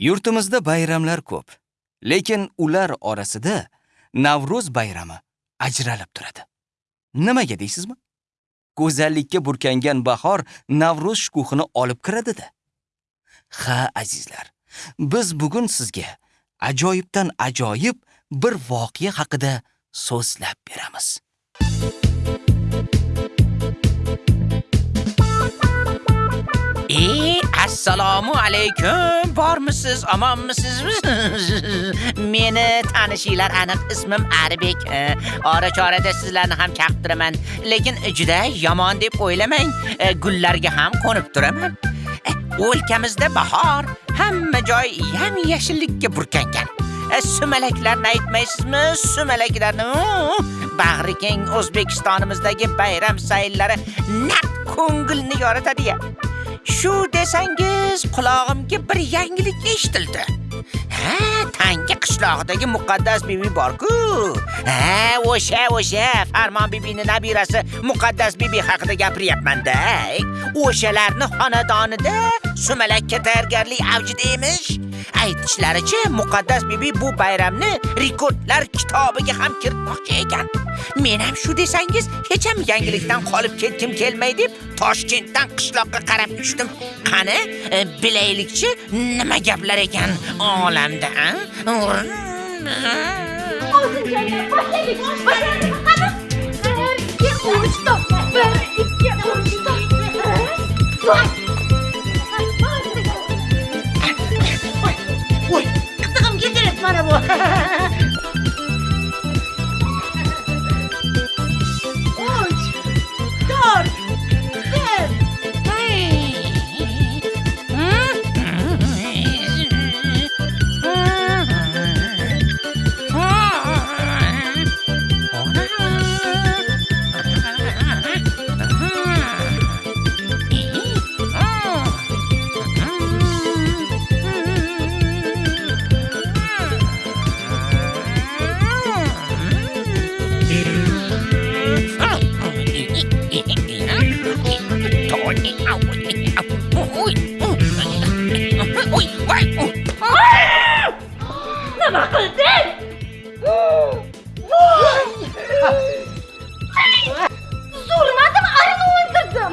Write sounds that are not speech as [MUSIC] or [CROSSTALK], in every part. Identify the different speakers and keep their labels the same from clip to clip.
Speaker 1: Yurtimizda bayramlar ko'p, lekin ular orasida Navro'z bayrami ajralib turadi. Nimaga deysizmi? Go'zallikka burkangan bahor Navro'z shukuhini olib kiradi-da. Ha, azizlar, biz bugun sizga ajoyibdan ajoyib bir voqea haqida so'zlab beramiz.
Speaker 2: Assalomu alaykum. Bormisiz, omonmisizmi [LAUGHS] Meni tanishinglar aniq ismim Arbek. Ora chorada sizlarni ham chaqtiraman, lekin juda yomon deb o'ylamang. Gullarga ham qo'nib turaman. O'lkamizda bahor, hamma joy yam-yashillikka burkangan. Sumalaklarni aytmaysizmi? Sumalaklarni bag'ri keng O'zbekistonimizdagi bayram sayllari naq ko'ngilni yoritadi-ya. Shu desangiz qulog'imga bir yangilik eshitildi. Ha, Tangi qishlog'idagi muqaddas bibi bor-ku. Ha, o'sha o'sha Farmon bibining nabirasi muqaddas bibi haqida gapiryapman-da. O'shalarni xonadonida sumalakka tayyorgarlik avjida emish. Aytishlaricha, muqaddas bibi bu bayramni rekordlar kitobiga ham kiritmoqchi ekan. Men ham shu desangiz, hech ham yangilikdan qolib ketgim kelmay deb Toshkentdan qishloqqa qarab uchdim. Qani, e, bilaylikchi nima gaplar ekan olamda, a?
Speaker 3: Hozircha boshladik. Boshladik. Qani? Bir, ikki, uch, to'rt.
Speaker 4: 慢点不？[LAUGHS]
Speaker 3: Nima qilding? Zo'rmadim, arini o'ldirdim.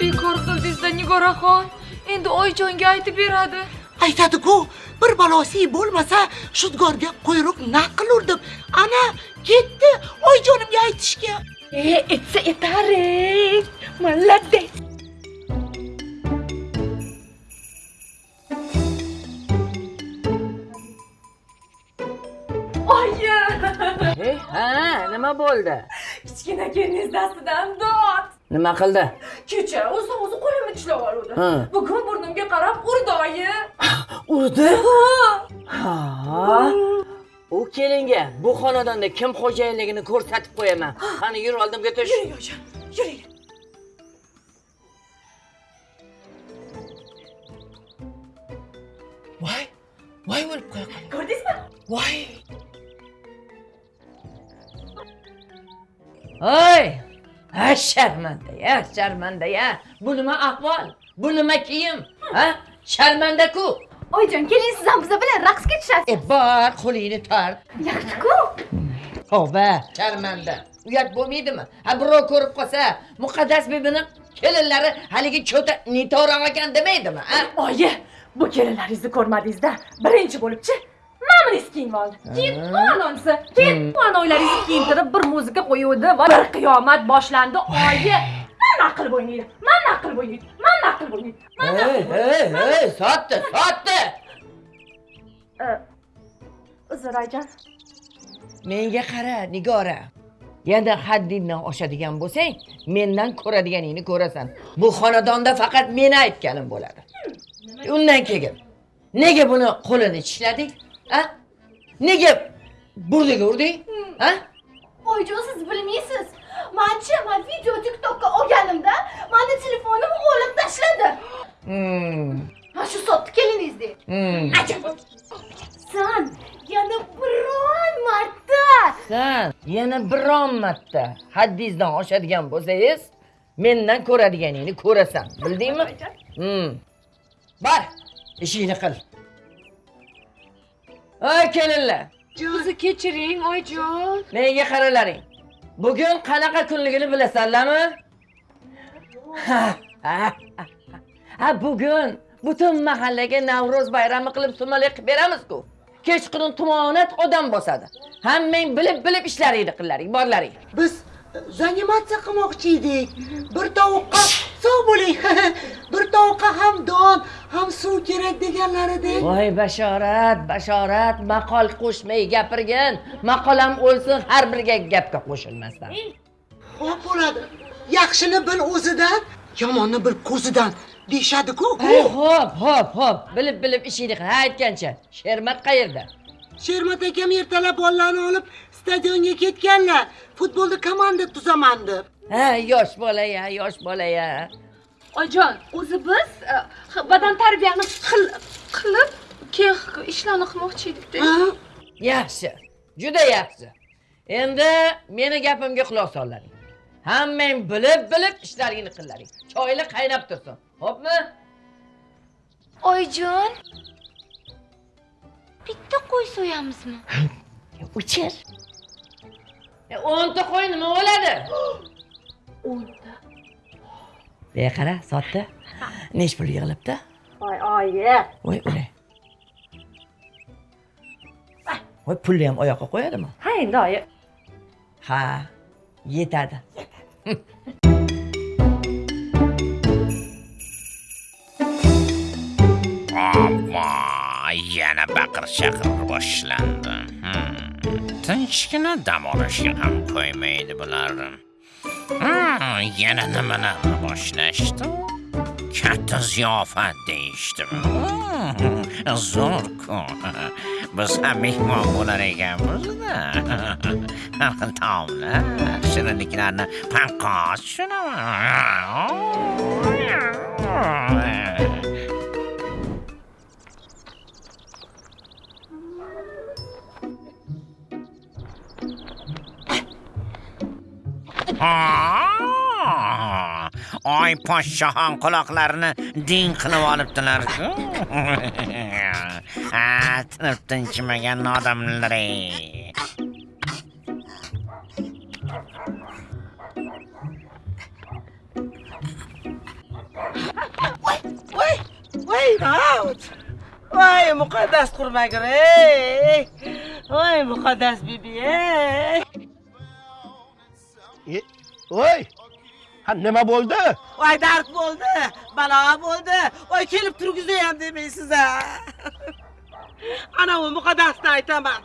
Speaker 5: Bekor qildingiz-da Nigoraxon. Endi Oyjonga aytib beradi.
Speaker 4: Aytadi-ku, bir balosi bo'lmasa, shudgorga quyruq naq deb, Ana, ketdi Oyjonimga aytishga.
Speaker 3: E, etsa etar ey. Молодец. Oyi,
Speaker 6: Hey, ha, nima bo'ldi?
Speaker 5: kichkina kelingiz dastidan dod.
Speaker 6: Nima qildi?
Speaker 5: Kecha o'zi o'zi qo'limni tishlab.
Speaker 6: Ha.
Speaker 5: Bugun burnimga qarab urdi oyi.
Speaker 6: Urdi? Ha. Kelinga bu xonadonda kim xo'jayinligini ko'rsatib qo'yaman. [GASPS] Qani yur oldimga tush.
Speaker 5: Yuring oyijon, yuring.
Speaker 4: Voy, voy o'lib qo'ya qol.
Speaker 5: Ko'rdingizmi?
Speaker 4: Voy.
Speaker 6: Hoy! Ha, sharmanda ya, sharmanda ya. Bu nima ahvol? Bu nima kiyim? Ha? Sharmanda-ku.
Speaker 3: Oyijon, keling siz ham biza bilan raqsga tushasiz.
Speaker 6: E, bor, qo'lingni tort.
Speaker 3: Yaxshi-ku.
Speaker 6: Tavba, sharmanda. Uyat bo'lmaydimi? Ha, birov ko'rib qolsa, muqaddas bibini kelinlari haligi cho'ta nitoraq ekan demaydimi? Ha?
Speaker 5: Oyi, bu kelinlaringizni ko'rmadingiz-da. Birinchi bo'libchi mamaniz kiyinib oldi. Keyin ononisi, keyin anoylaringizni kiyintirib bir muzika qo'yuvdi va bir qiyomat boshlandi. Oyi, mana qilib o'ynaydi. Mana qilib o'ynaydi. Mana qilib o'ynaydi.
Speaker 6: Hey, hey, hey, sotdi, sotdi.
Speaker 5: Uzr oyijon.
Speaker 6: Menga qara, Nigora. Yana haddingdan oshadigan bo'lsang, mendan ko'radiganingni ko'rasan. Bu xonadonda faqat meni aytganim bo'ladi. Undan keyin nega buni qo'lini tishlading? Ha? Nega burdiga urding? Ha?
Speaker 3: Oyijon, siz bilmaysiz. Manchi, men video TikTokka olganimda, o'g'lim tashladi.
Speaker 6: Hmm.
Speaker 3: Ha shu sotdi keliningizdek.
Speaker 6: Hmm.
Speaker 3: Ajab. San yana biron marta
Speaker 6: San yana biron marta haddingizdan oshadigan bo'lsangiz, mendan ko'radiganingni ko'rasan. Bildingmi? Hmm. Bar, ishingni qil. Ey kelinlar,
Speaker 5: Bizni kechiring, oyijon.
Speaker 6: menga qaralaring. Bugun qanaqa kunligini bilasanlarmi? Ha, ha, ha. Ha, bugun butun mahallaga Navro'z bayrami qilib sumalak qilib beramiz-ku. Kechqurun tumonat odam bosadi. Hammang bilib-bilib ishlaringni qillaring, borlaring.
Speaker 4: Biz zanimatsiya qilmoqchi edik. Bir tovuqqa sog' bo'ling. [LAUGHS] bir tovuqqa ham don, ham suv kerak deganlar edi.
Speaker 6: Voy bashorat, bashorat, maqol qo'shmay gapirgin. Maqolam o'lsin har biriga gapga qo'shilmasdan.
Speaker 4: Xo'p bo'ladi. Yaxshini bil o'zidan, yomonni bil ko'zidan deyshadi-ku.
Speaker 6: Ay, Xo'p, xo'p, xo'p. Bilib-bilib ishingni qil. Ha, aytgancha. Shermat qayerda?
Speaker 4: Shermat akam ertalab bolalarni olib stadionga ketganlar. Futbolda komanda tuzaman deb.
Speaker 6: Ha, yosh bola ya, yosh bola ya.
Speaker 5: Oyijon, o'zi biz e, badan tarbiyani qil- qilib keyin ishlarni qilmoqchi edik-da.
Speaker 4: Ha?
Speaker 6: Yaxshi. Juda yaxshi. Endi meni gapimga quloq sollaring. Hammang bilib-bilib ishlaringni qillaring. Choyli qaynab tursin. Xo'pmi?
Speaker 3: Oyijon. Bitta qo'y so'yamizmi? [LAUGHS]
Speaker 6: Uchir. E, o'nta qo'y nima bo'ladi?
Speaker 5: O'nta.
Speaker 6: Be qara, sotdi. Nech pul yig'ilibdi?
Speaker 5: Voy, oyi.
Speaker 6: Voy, o'lay. Voy, pulni ham oyoqqa qo'yadimi?
Speaker 5: Ha, endi oyi.
Speaker 6: Ha, yetadi. [LAUGHS]
Speaker 2: Yana baqir chaqir boshlandi. Tinchgina dam olishga ham qo'ymaydi bular. Hmm, yana nimalarni boshlashdi? Katta ziyofat deyishdi. Hmm, zo'rku Biz ham mehmon bo'lar Har [LAUGHS] xil Taomlar, shirinliklarni panqos tushunaman. Ha! Oy podshohon quloqlarini ding qilib olibdilar. [LAUGHS] Ha, tinib tinchimagan odamlar. ey.
Speaker 7: voy voy davud voy muqaddas qurmagir ey voy muqaddas bibi ey
Speaker 8: voy ha nima bo'ldi?
Speaker 7: Voy dard bo'ldi balo bo'ldi. Voy kelib turgizayam demaysiz a [LAUGHS] anavi muqaddasni aytaman.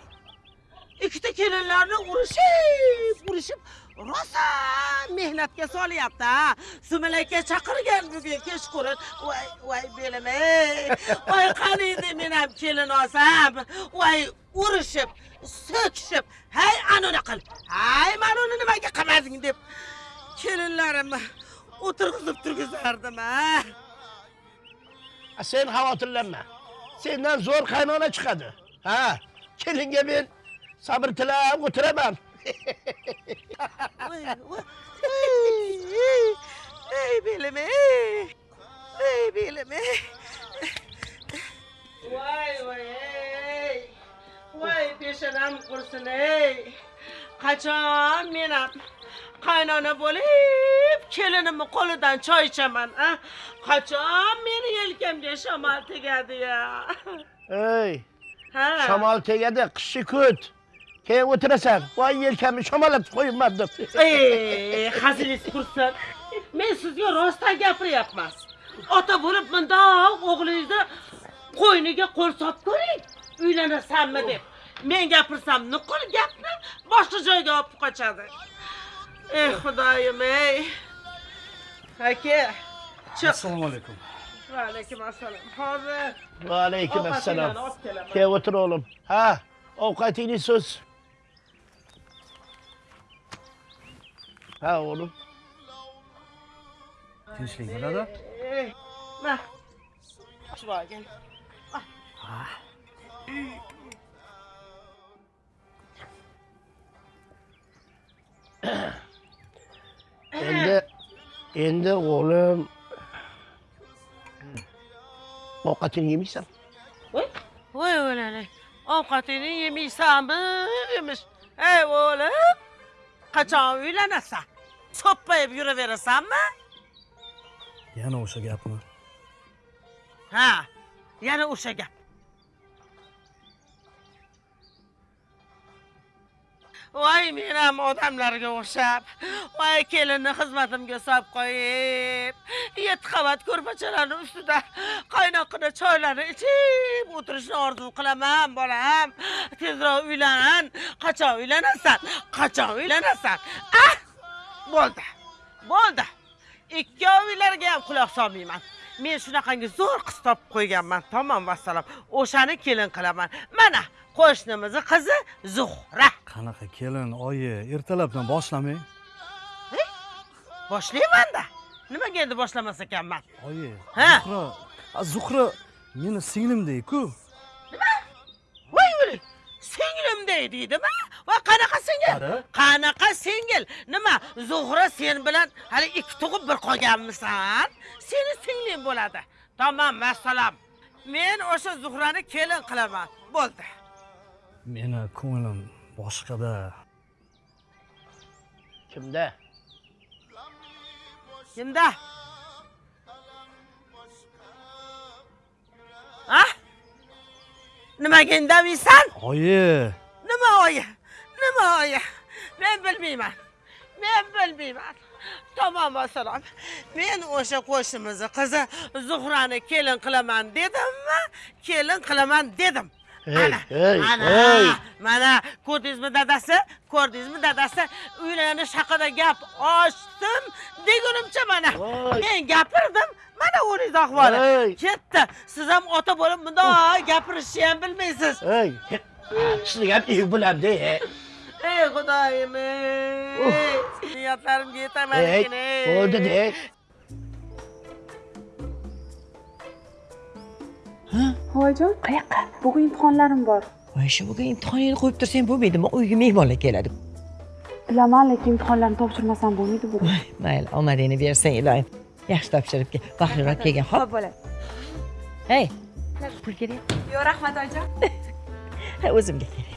Speaker 7: Ikkita kelinlarni urishib urishib rosa mehnatga solyapti a sumalakka chaqirgan bugun kechqurun. Voy voy belim ey voy qani endi men ham kelin olsam. Voy urishib so'kishib hay anuni qil hay mana uni nimaga qilmading deb kelinlarimni o'tirg'izib turgizardim ha
Speaker 8: Ha, sen xavotirlanma sendan zo'r qaynona chiqadi ha kelinga men sabr tilab o'tiraman
Speaker 7: ey belim ey ey belim ey voy voy ey voy peshonam qursin ey qachon men ham qaynona bo'lib kelinimni qo'lidan choy ichaman a qachon meni yelkamga shamol tegadi ya
Speaker 8: ey
Speaker 7: ha
Speaker 8: shamol tegadi qishni kut keyin o'tirasan voy yelkamni shamolatib qo'yibman deb
Speaker 7: Ey, hazilingiz qursin. Men sizga rostdan gapiryapman. Ota bo'lib mundoq o'g'lingizni qo'yniga qo'l solib ko'ring. Uylanasanmi deb. Men gapirsam nuqul gapni boshqa joyga olib qochadi. Ey xudoyim ey. Aka, chiq.
Speaker 8: assalomu alaykum
Speaker 7: Va alaykum assalom. Hozir
Speaker 8: va alaykum assalom keyin o'tir o'g'lim ha ovqatingni so'z ha o'g'lim
Speaker 9: tinchlik bo'ladi
Speaker 7: Ey, Ma. Chiroying.
Speaker 8: endi endi o'g'lim ovqatini yemaysan.
Speaker 7: Voy o'lanay ovqatini yemaysanmi Yemish. ey o'g'lim qachon uylanasan? So'ppayib yuraverasanmi?
Speaker 9: Yana o'sha gapmi?
Speaker 7: Ha yana o'sha gap. Voy men ham odamlarga o'xshab. Voy kelinni xizmatimga solib qo'yib. Yetti qavat ko'rpachalarni ustida qaynoqqina choylarni ichib o'tirishni orzu qilaman bolam. Tezroq uylan qachon uylanasan? Qachon uylanasan? Ah! Bo'ldi. Bo'ldi. Ikkovinglarga ham quloq solmayman. Men shunaqangi zo'r qiz topib qo'yganman tamom vassalom. O'shani kelin qilaman. Mana qo'shnimizni qizi zuhra.
Speaker 9: Qanaqa kelin oyi ertalabdan boshlamang.
Speaker 7: Boshlaymanda nimaga endi boshlamas ekanman?
Speaker 9: Oyi zuhra zuhra meni singlimdek-ku
Speaker 7: voy o'lik singlimday deydimi? Voy qanaqa singil? Qanaqa singil? Nima zuhra sen bilan hali ikki tug'ib bir qolganmisan? Seni singling bo'ladi. Tamom vassalom. Men o'sha zuhrani kelin qilaman. Bo'ldi
Speaker 9: meni ko'nglim boshqada.
Speaker 8: Kimda?
Speaker 7: Kimda? Ha? Nimaga indamaysan
Speaker 9: oyi.
Speaker 7: Nima oyi? Nima oyi? Men bilmayman. Men bilmayman. Tamom assalom. Men o'sha qo'shnimizni qizi zuhrani kelin qilaman dedimmi? Kelin qilaman dedim mana
Speaker 8: hey,
Speaker 7: mana ko'rdingizmi dadasi? Ko'rdingizmi dadasi? Uylanish haqida gap ochdim degunimcha mana. Men gapirdim mana o'zingiz ahvoli. Ketdi. Siz ham ota bo'lib bundoq gapirishni ham bilmaysiz.
Speaker 8: Ey sizni ham ey bilamda ey
Speaker 7: ey xudoyim ey niyatlarimga yetaman
Speaker 8: ey
Speaker 7: ey.
Speaker 8: Bo'ldi de
Speaker 10: voyjon qayoqqa? Bugun imtihonlarim bor.
Speaker 6: Voy shu bugun imtihoningni qo'yib tursang bo'lmaydimi? Uyga mehmonlar keladi.
Speaker 10: Bilaman lekin imtihonlarni topshirmasam bo'lmaydi bugun.
Speaker 6: Voy, mayli omadingni bersang iloyim. Yaxshi topshirib kel baxtliroq kelgin hop
Speaker 10: bo'ladi.
Speaker 6: Hey. Pul kerak
Speaker 10: yo'q rahmat oyijon [LAUGHS]
Speaker 6: Ha, o'zimga kerak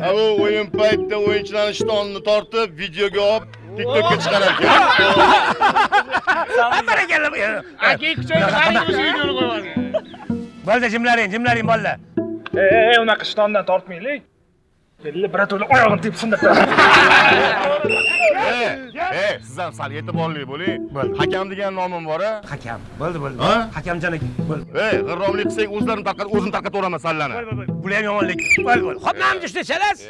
Speaker 6: mayli
Speaker 11: o'yin paytida o'yinchilarni shtonini tortib videoga olib tiktokka chiqarar ekan
Speaker 8: bo'ldi jimlaring jimlaring bolalar
Speaker 12: e unaqa shtondan tortmaylik keldi birato'la oyog'ini tepib sindirdi
Speaker 11: e e siz ham sal e'tiborli bo'ling hakam degan nomim bor a
Speaker 8: hakam bo'ldi bo'ldi
Speaker 11: Ha?
Speaker 8: hakamjon aka bo'ldi
Speaker 11: e g'irromlik qilsak o'zlarini tarqat o'zini tarqataveraman sallani
Speaker 8: bular ham yomonlik bo'ldi bo'ldi ho'p mana ishda chalasiz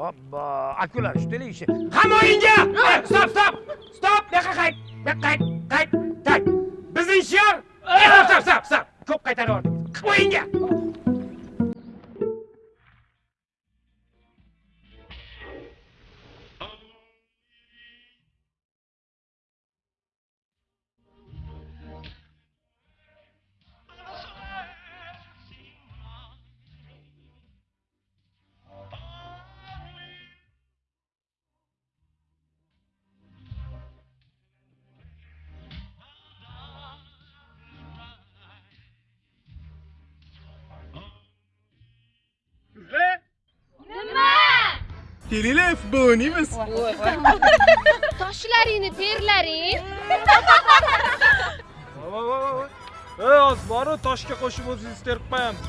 Speaker 8: Hoppa, akular ushtalik ishi. Hamma o'yinga! Eh, Stop, stop! Stop! Yoqqa qayt! Yoqqa qayt! Qayt! Qayt! Bizning shior! Eh, Stop, stop, stop! Ko'p qaytaryapti. O'yinga!
Speaker 11: Kelinglar futbol o'ynaymiz
Speaker 3: Toshlaringni terlaring.
Speaker 12: ey hozir boru toshga qo'shib o'zingiz terib qo'yamiz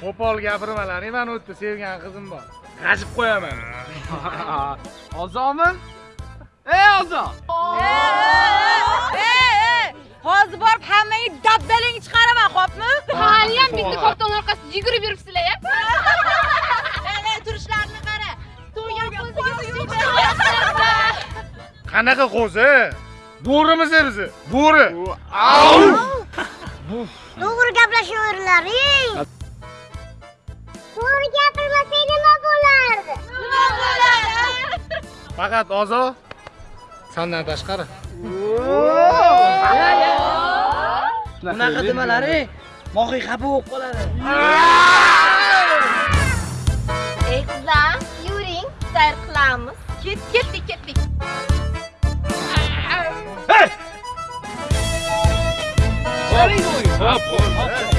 Speaker 8: Qo'pol gapirmalaring mana o'tda sevgan qizim bor.
Speaker 12: g'ajib qo'yaman [LAUGHS]
Speaker 8: Ozomin? Ey Ozon!
Speaker 5: Hozir borib hammangni dabdalangni chiqaraman, xo'pmi?
Speaker 3: Haliyam bitta karton orqasida yugurib yuribsizlar-ya. [LAUGHS]
Speaker 5: Ana turishlarini qara.
Speaker 8: Qanaqa qo'zi? Bo'rimiz bizi. Bo'ri.
Speaker 3: To'g'ri gaplashaveringlaring. To'g'ri gapirmasak nima bo'lardi? Nima bo'lardi?
Speaker 8: Faqat Ozo sandan tashqari.
Speaker 6: Bunaqa demalari mohiy xafa bo'lib qoladi.
Speaker 3: Ey qizlar, yuring, sayr qilamiz.
Speaker 5: Ket, ketdik, ketdik.
Speaker 13: Osmon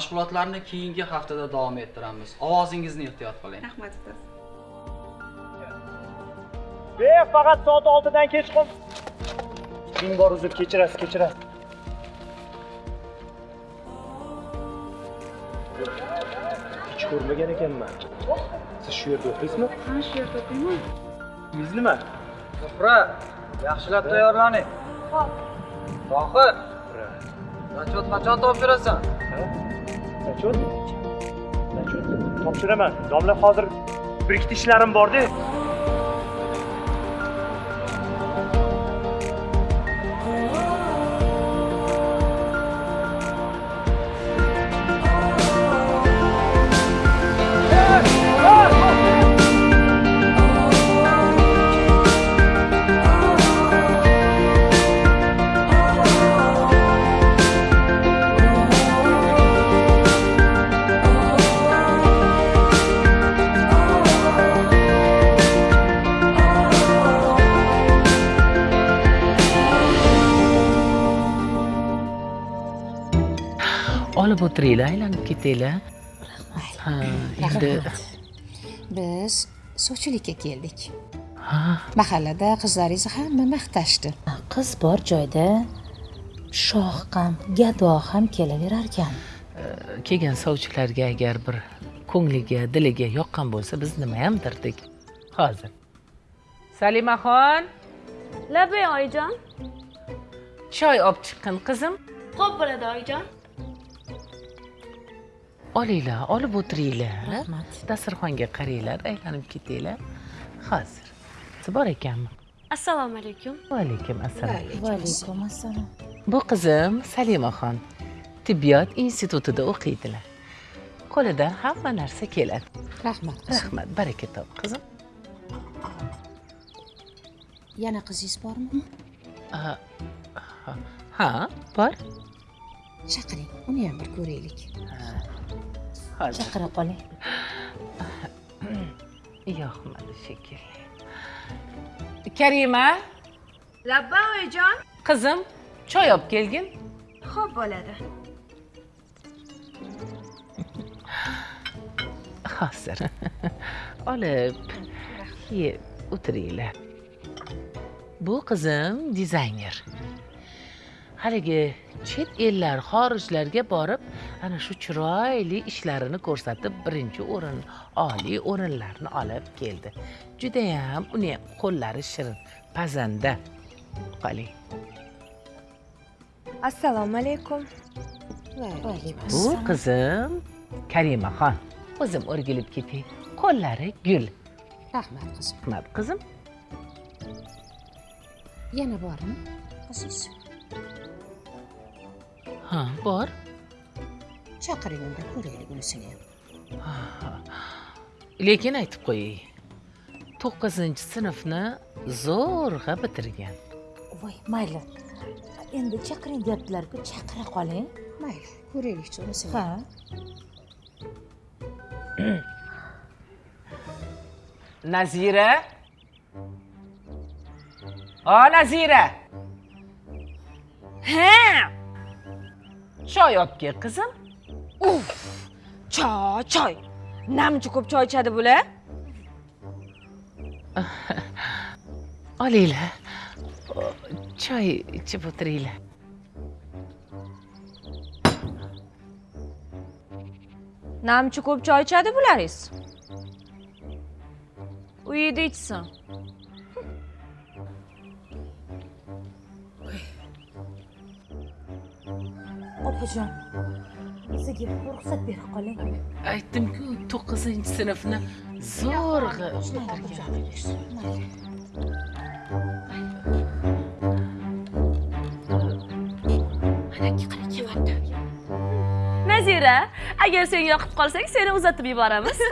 Speaker 14: mashg'ulotlarni keyingi haftada davom ettiramiz. Ovozingizni ehtiyot qiling
Speaker 15: rahmat ustoz.
Speaker 12: Be faqat soat oltidan kechqurun ishing bor uzr kechirasiz kechirasiz. Hech ko'rmagan ekanman. Siz shu yerda o'qiysizmi?
Speaker 15: Ha shu yerda o'qiyman.
Speaker 12: Ismingiz nima
Speaker 14: zuhra yaxshilab tayyorlaning.
Speaker 15: Hop
Speaker 14: tohir zachot qachon topshirasan
Speaker 12: zachot zachot topshiraman domla hozir bir ikkita ishlarim borda
Speaker 16: olib o'tiringlar aylanib ketinglar ha endi
Speaker 17: biz sovchilikka keldik
Speaker 16: ha?
Speaker 17: Mahallada qizlaringizni hamma maqtashdi.
Speaker 18: Qiz bor joyda shoh ham gado ham kelaverarkan.
Speaker 16: Kelgan sovchilarga agar bir ko'ngliga diliga yoqqan bo'lsa biz nima ham derdik hozir salimaxon
Speaker 10: labay oyijon
Speaker 16: choy olib chiqqin qizim.
Speaker 10: Xo'p bo'ladi oyijon
Speaker 16: olinglar olib o'tiringlar. Rahmat. Dasturxonga qaranglar aylanib ketinglar. Hozir bor ekanmi?
Speaker 10: Assalomu alaykum.
Speaker 16: Va alaykum assalom
Speaker 18: va alaykum assalom
Speaker 16: bu qizim salimaxon tibbiyot institutida o'qiydilar. Qo'lidan hamma narsa keladi.
Speaker 17: Rahmat.
Speaker 16: Rahmat baraka top qizim.
Speaker 17: Yana qizingiz bormi?
Speaker 16: Ha, ha bor.
Speaker 17: Chaqiring uni ham bir ko'raylik
Speaker 16: hozir
Speaker 18: chaqira qoling. [CLEARS THROAT]
Speaker 16: Yoqmadi shekilli karima?
Speaker 10: Labba oyijon
Speaker 16: qizim choy olib kelgin.
Speaker 10: Xo'p bo'ladi. [CLEARS THROAT]
Speaker 16: Hozir. [LAUGHS] Olib yeb o'tiringlar. Bu qizim dizayner. Haligi chet ellar xorijlarga borib ana shu chiroyli ishlarini ko'rsatib birinchi o'rin oliy o'rinlarni olib keldi. Judayam uni ham qo'llari shirin pazanda. Qoling
Speaker 10: assalomu alaykum.
Speaker 16: Bu qizim karimaxon o'zim o'rgilib ketay. Qo'llari gul.
Speaker 17: Rahmat qizim.
Speaker 16: Rahmat qizim.
Speaker 17: Yana bormi qizingiz
Speaker 16: ha bor
Speaker 17: chaqiring unda ko'raylik unisini ham [LAUGHS]
Speaker 16: lekin aytib qo'yay to'qqizinchi sinfni zo'rg'a bitirgan.
Speaker 18: Voy mayli. Endi chaqiring deyaptilar-ku chaqira qoling.
Speaker 17: Mayli ko'raylikchi unisini
Speaker 18: ha. [CLEARS THROAT]
Speaker 16: Nazira? O nazira!
Speaker 10: Ha!
Speaker 16: Choy olib kel qizim
Speaker 10: uf choy choy. Namchi ko'p choy ichadi bular [LAUGHS]
Speaker 16: olinglar choy ichib o'tiringlar.
Speaker 10: Namchi ko'p choy ichadi bularingiz uyida ichsin.
Speaker 18: Opajon bizga ruxsat bera qoling.
Speaker 16: Aytdimku to'qqizinchi sinfni zo'rg'a
Speaker 10: nazira agar sen yoqib qolsang seni uzatib yuboramiz. [LAUGHS]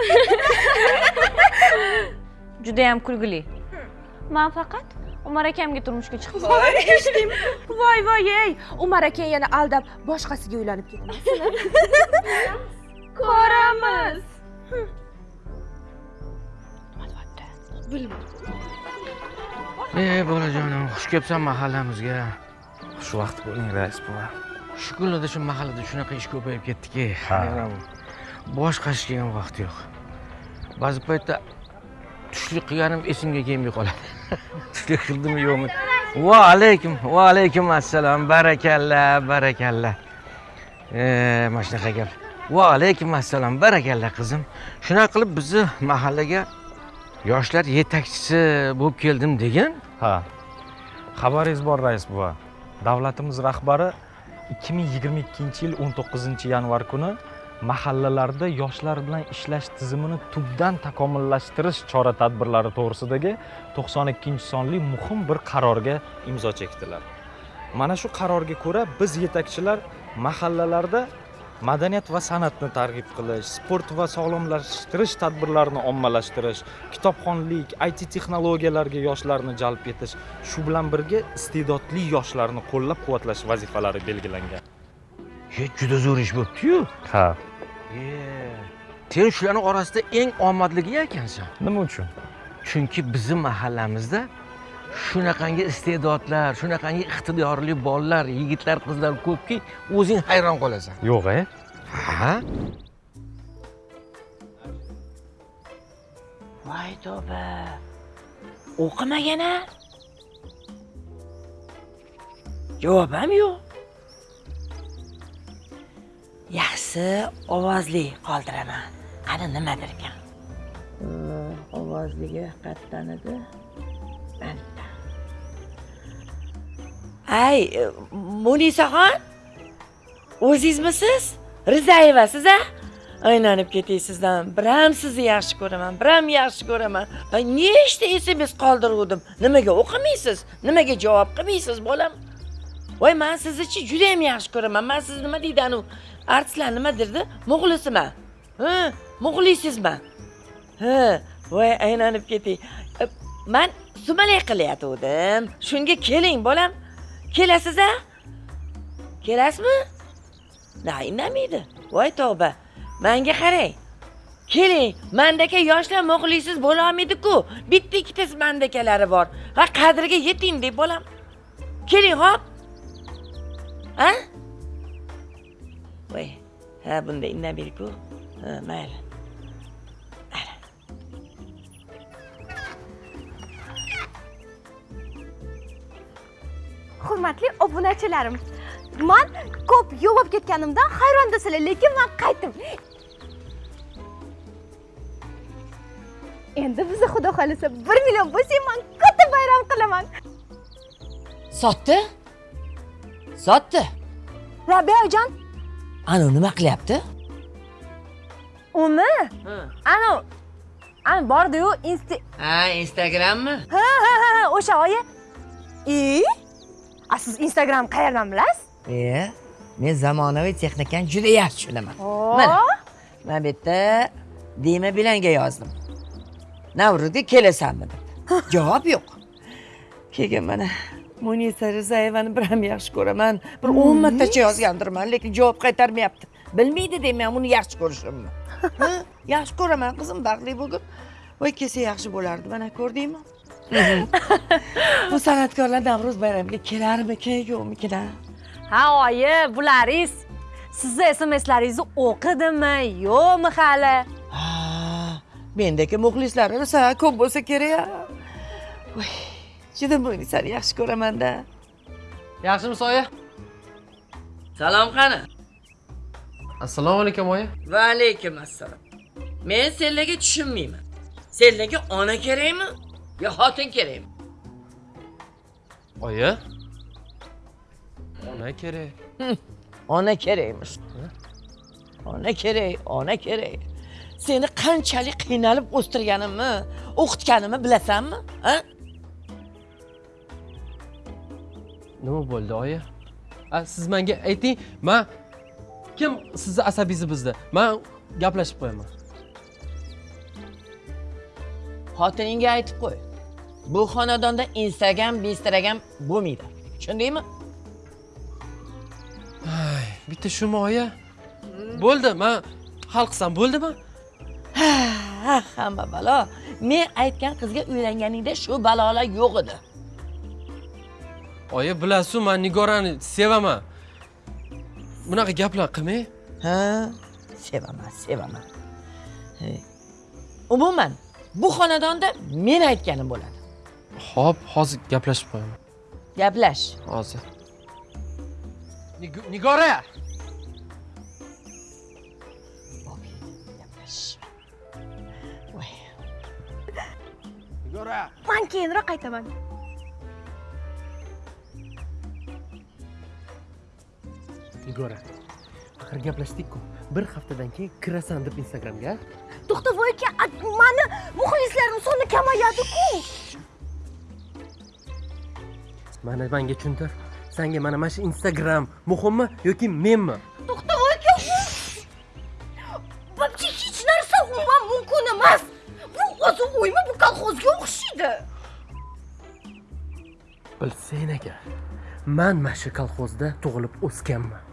Speaker 10: Judayam kulgili. Man faqat umar akamga turmushga chiqib
Speaker 19: voy. eshitdim voy voy ey. Umar akang yana aldab boshqasiga uylanib ketmasin [LAUGHS]
Speaker 10: ko'ramiz. Bilmadim.
Speaker 20: Ey bolajonim xush kelibsan mahallamizga. Xush vaqt bo'ling rais buva. Shu kunlarda shu mahallada shunaqa ish ko'payib ketdiki. Bosh qashishga ham vaqt yo'q. Ba'zi paytda tushlik qilganim esimga kelmay qoladi. [LAUGHS] Tushlik qildimi yo'qmi? Va alaykum va alaykum assalom. Barakalla barakalla mana shunaqa gap va alaykum assalom. Barakalla qizim. Shunaqa qilib bizni mahallaga yoshlar yetakchisi bo'lib keldim degan
Speaker 21: ha. Xabaringiz bor rais buva. Davlatimiz rahbari 2022 yil 19 yanvar kuni mahallalarda yoshlar bilan ishlash tizimini tubdan takomillashtirish chora tadbirlari to'g'risidagi 92 sonli muhim bir qarorga imzo chekdilar. Mana shu qarorga ko'ra biz yetakchilar mahallalarda madaniyat va san'atni targ'ib qilish sport va sog'lomlashtirish tadbirlarini ommalashtirish kitobxonlik it texnologiyalarga yoshlarni jalb etish shu bilan birga iste'dodli yoshlarni qo'llab quvvatlash vazifalari belgilangan.
Speaker 20: Juda zo'r ish bo'libdi-yu.
Speaker 21: ha
Speaker 20: Sen shularning orasida eng omadligi ekansan.
Speaker 21: nima uchun
Speaker 20: Chunki bizning mahallamizda shunaqangi iste'dodlar, shunaqangi iqtidorli bolalar, yigitlar, qizlar ko'pki, o'zing hayron qolasan.
Speaker 21: yo'q e
Speaker 20: Ha?
Speaker 6: voy tavba o'qimagan-a javob ham yo'q yaxshi ovozli qoldiraman. Qani nimadir ekan ovozligi qayerdan edi. Ay munisaxon o'zingizmisiz? Rizayevasiz a aylanib ketay sizdan biram sizni yaxshi ko'raman biram yaxshi ko'raman. Nechta sms qoldiruvdim? Nimaga o'qimaysiz nimaga javob qilmaysiz bolam voy man siznichi juda ham yaxshi ko'raman. Man sizni nima deydi anu? Artistlar nima derdi muxlisiman ha muxlisizman ha voy aylanib ketay. Men man sumalak qilayotgandim shunga keling bolam. Kelasiz a kelasizmi na indamaydi. Voy tavba. Manga qarang. Keling mandaka yoshlar muxlisiz bo'lolmaydi-ku bitta ikkitasi mandakalari bor. Va qadriga yeting deb bolam. Keling hop. Ha? Voy ha bunda indamaydi-ku ha mayli.
Speaker 10: Hurmatli obunachilarim man ko'p yo'l bo'lib ketganimdan hayrondasizlar lekin man qaytdim. Endi biza xudo xohlasa bir million bo'lsak man katta bayram qilaman.
Speaker 6: Sotdi sotdi
Speaker 10: rabiyajon
Speaker 6: anu nima qilyapti?
Speaker 10: Umi anu anu bordiyu insta
Speaker 6: ha instagrammi?
Speaker 10: Ha ha ha ha, o'sha oyi. E a siz instagram qayerdan bilasiz?
Speaker 6: E men zamonaviy texnikani juda yaxshi tushunaman
Speaker 10: Oo.
Speaker 6: mana mana bu yerda dima bilanga yozdim. Navruzga kelasanmi deb [LAUGHS] javob yo'q. Keyin mana munisa rizayevani bir ham yaxshi ko'raman. Bir o'n martacha yozgandirman lekin javob qaytarmayapti. Bilmaydi deyman uni yaxshi ko'rishimni. [LAUGHS] Ha, yaxshi ko'raman qizim baxtli bo'lgin voy kelsa yaxshi bo'lardi mana ko'rdingmi? [LAUGHS] Bu san'atkorlar navruz bayramiga kelarmikin yo'qmikin
Speaker 22: ha oyi bularingiz. Sizni smslaringizni o'qidimi yo'qmi hali?
Speaker 6: Mendagi muxlislari rosa ko'p bo'lsa kerak voy juda munisani yaxshi ko'ramanda
Speaker 23: yaxshimisiz oyi
Speaker 6: salom qani?
Speaker 23: Assalomu alaykum oyi
Speaker 6: va alaykum assalom men senlarga tushunmayman. Senlarga ona kerakmi yo xotin kerakmi?
Speaker 23: Oyi ona kerak. [LAUGHS]
Speaker 6: Ona kerakmish. Ona kerak ona kerak. Seni qanchalik qiynalib o'stirganimni o'qitganimni bilasanmi ha
Speaker 24: nima bo'ldi oyi siz menga ayting man kim sizni asabiysi bizda man gaplashib qo'yaman
Speaker 6: xotiningga aytib qo'y bu xonadonda instagram instagram bo'lmaydi tushundingmi
Speaker 24: bitta shumi oyi bo'ldi man hal qilsam bo'ldimi
Speaker 6: ha ah hamma balo men aytgan qizga uylanganingda shu balolar yo'q edi
Speaker 8: oyi bilasiz man nigorani sevaman bunaqa gaplar qilmang
Speaker 6: ha sevaman sevaman He. umuman bu xonadonda men aytganim bo'ladi.
Speaker 8: Hop hozir gaplashib qo'yaman.
Speaker 6: Gaplash.
Speaker 8: Hozir. Nig- nigora!
Speaker 25: Nigora!
Speaker 26: Man keyinroq qaytaman
Speaker 27: nigora axir gaplashdik-ku bir haftadan keyin kirasan deb instagramga.
Speaker 26: To'xta voy aka mani muxlislarim soni kamayadi-ku.
Speaker 27: Mana menga tushuntir. Sanga mana mana shu instagram muhimmi yoki menmi
Speaker 26: to'xta voy aka вообще hech narsa umuman mumkin emas. Bu o'zi uymi bu kolxozga o'xshaydi.
Speaker 27: Bilsang agar man mana shu kolxozda tug'ilib o'sganman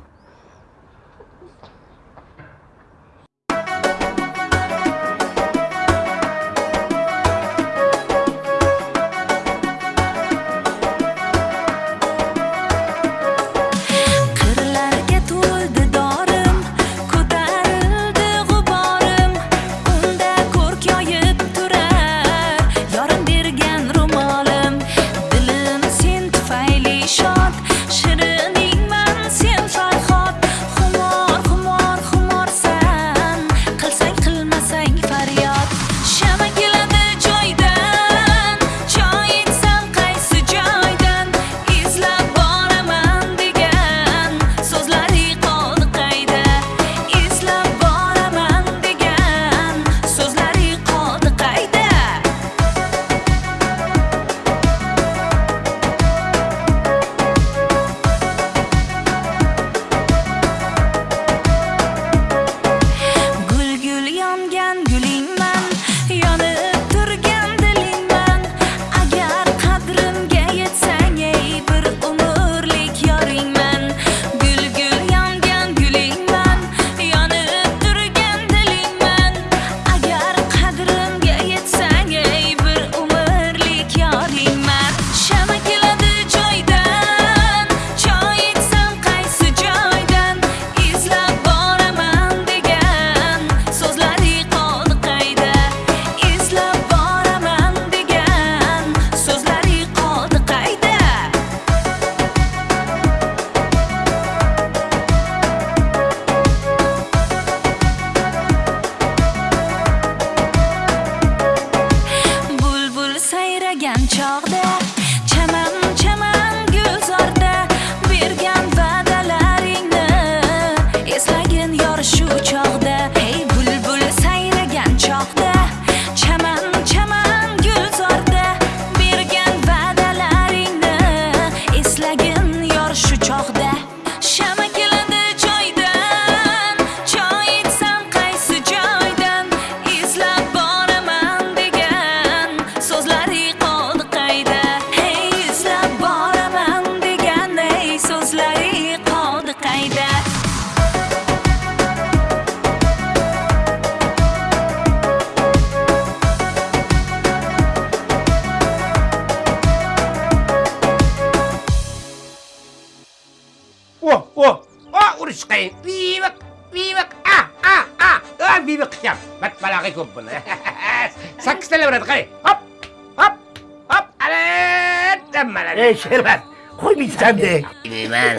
Speaker 28: ey
Speaker 29: sherbat qo'ymaysan-de
Speaker 25: deyman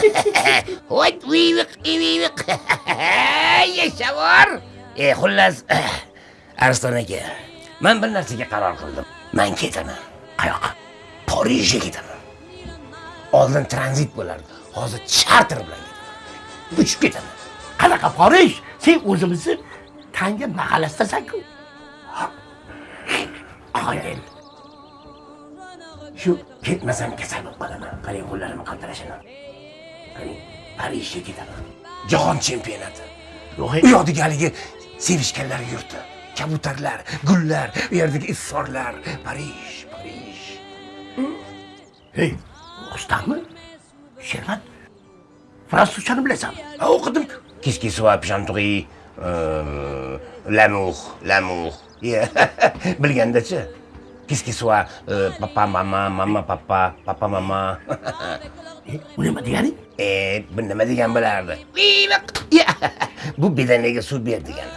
Speaker 25: voy viviq viviq yashavor e xullas. Ariston aka man bir narsaga qaror qildim. Man ketaman. Qayoqqa? Parijga ketaman. Oldin tranzit bo'lardi. Hozir charter bilan ketaman. Uchib ketaman.
Speaker 29: Qanaqa porij sen o'zimizni tanga mahallasidasan-ku
Speaker 25: qoyil shu ketmasam kasal bo'lib qolaman qarang qo'llarim qaltirashini qarang parijga ketaman jahon chempionati u yoqdagi haligi sevishganlar yurti kabutarlar gullar u yerdagi izsorlar parij parij
Speaker 29: hey o'qistanmi sherbat fransuzchani bilasanmi
Speaker 25: ha o'qidim qu'est-ce qui soit euh, l'amour, l'amour. [LAUGHS] Bilgandachi. Qu'est-ce qui soit euh, papa, maman, maman, papa, papa, maman. Bu nima degani? E, bu nima degan bo'lardi? Yeah. Bu bedanaga suv ber degani.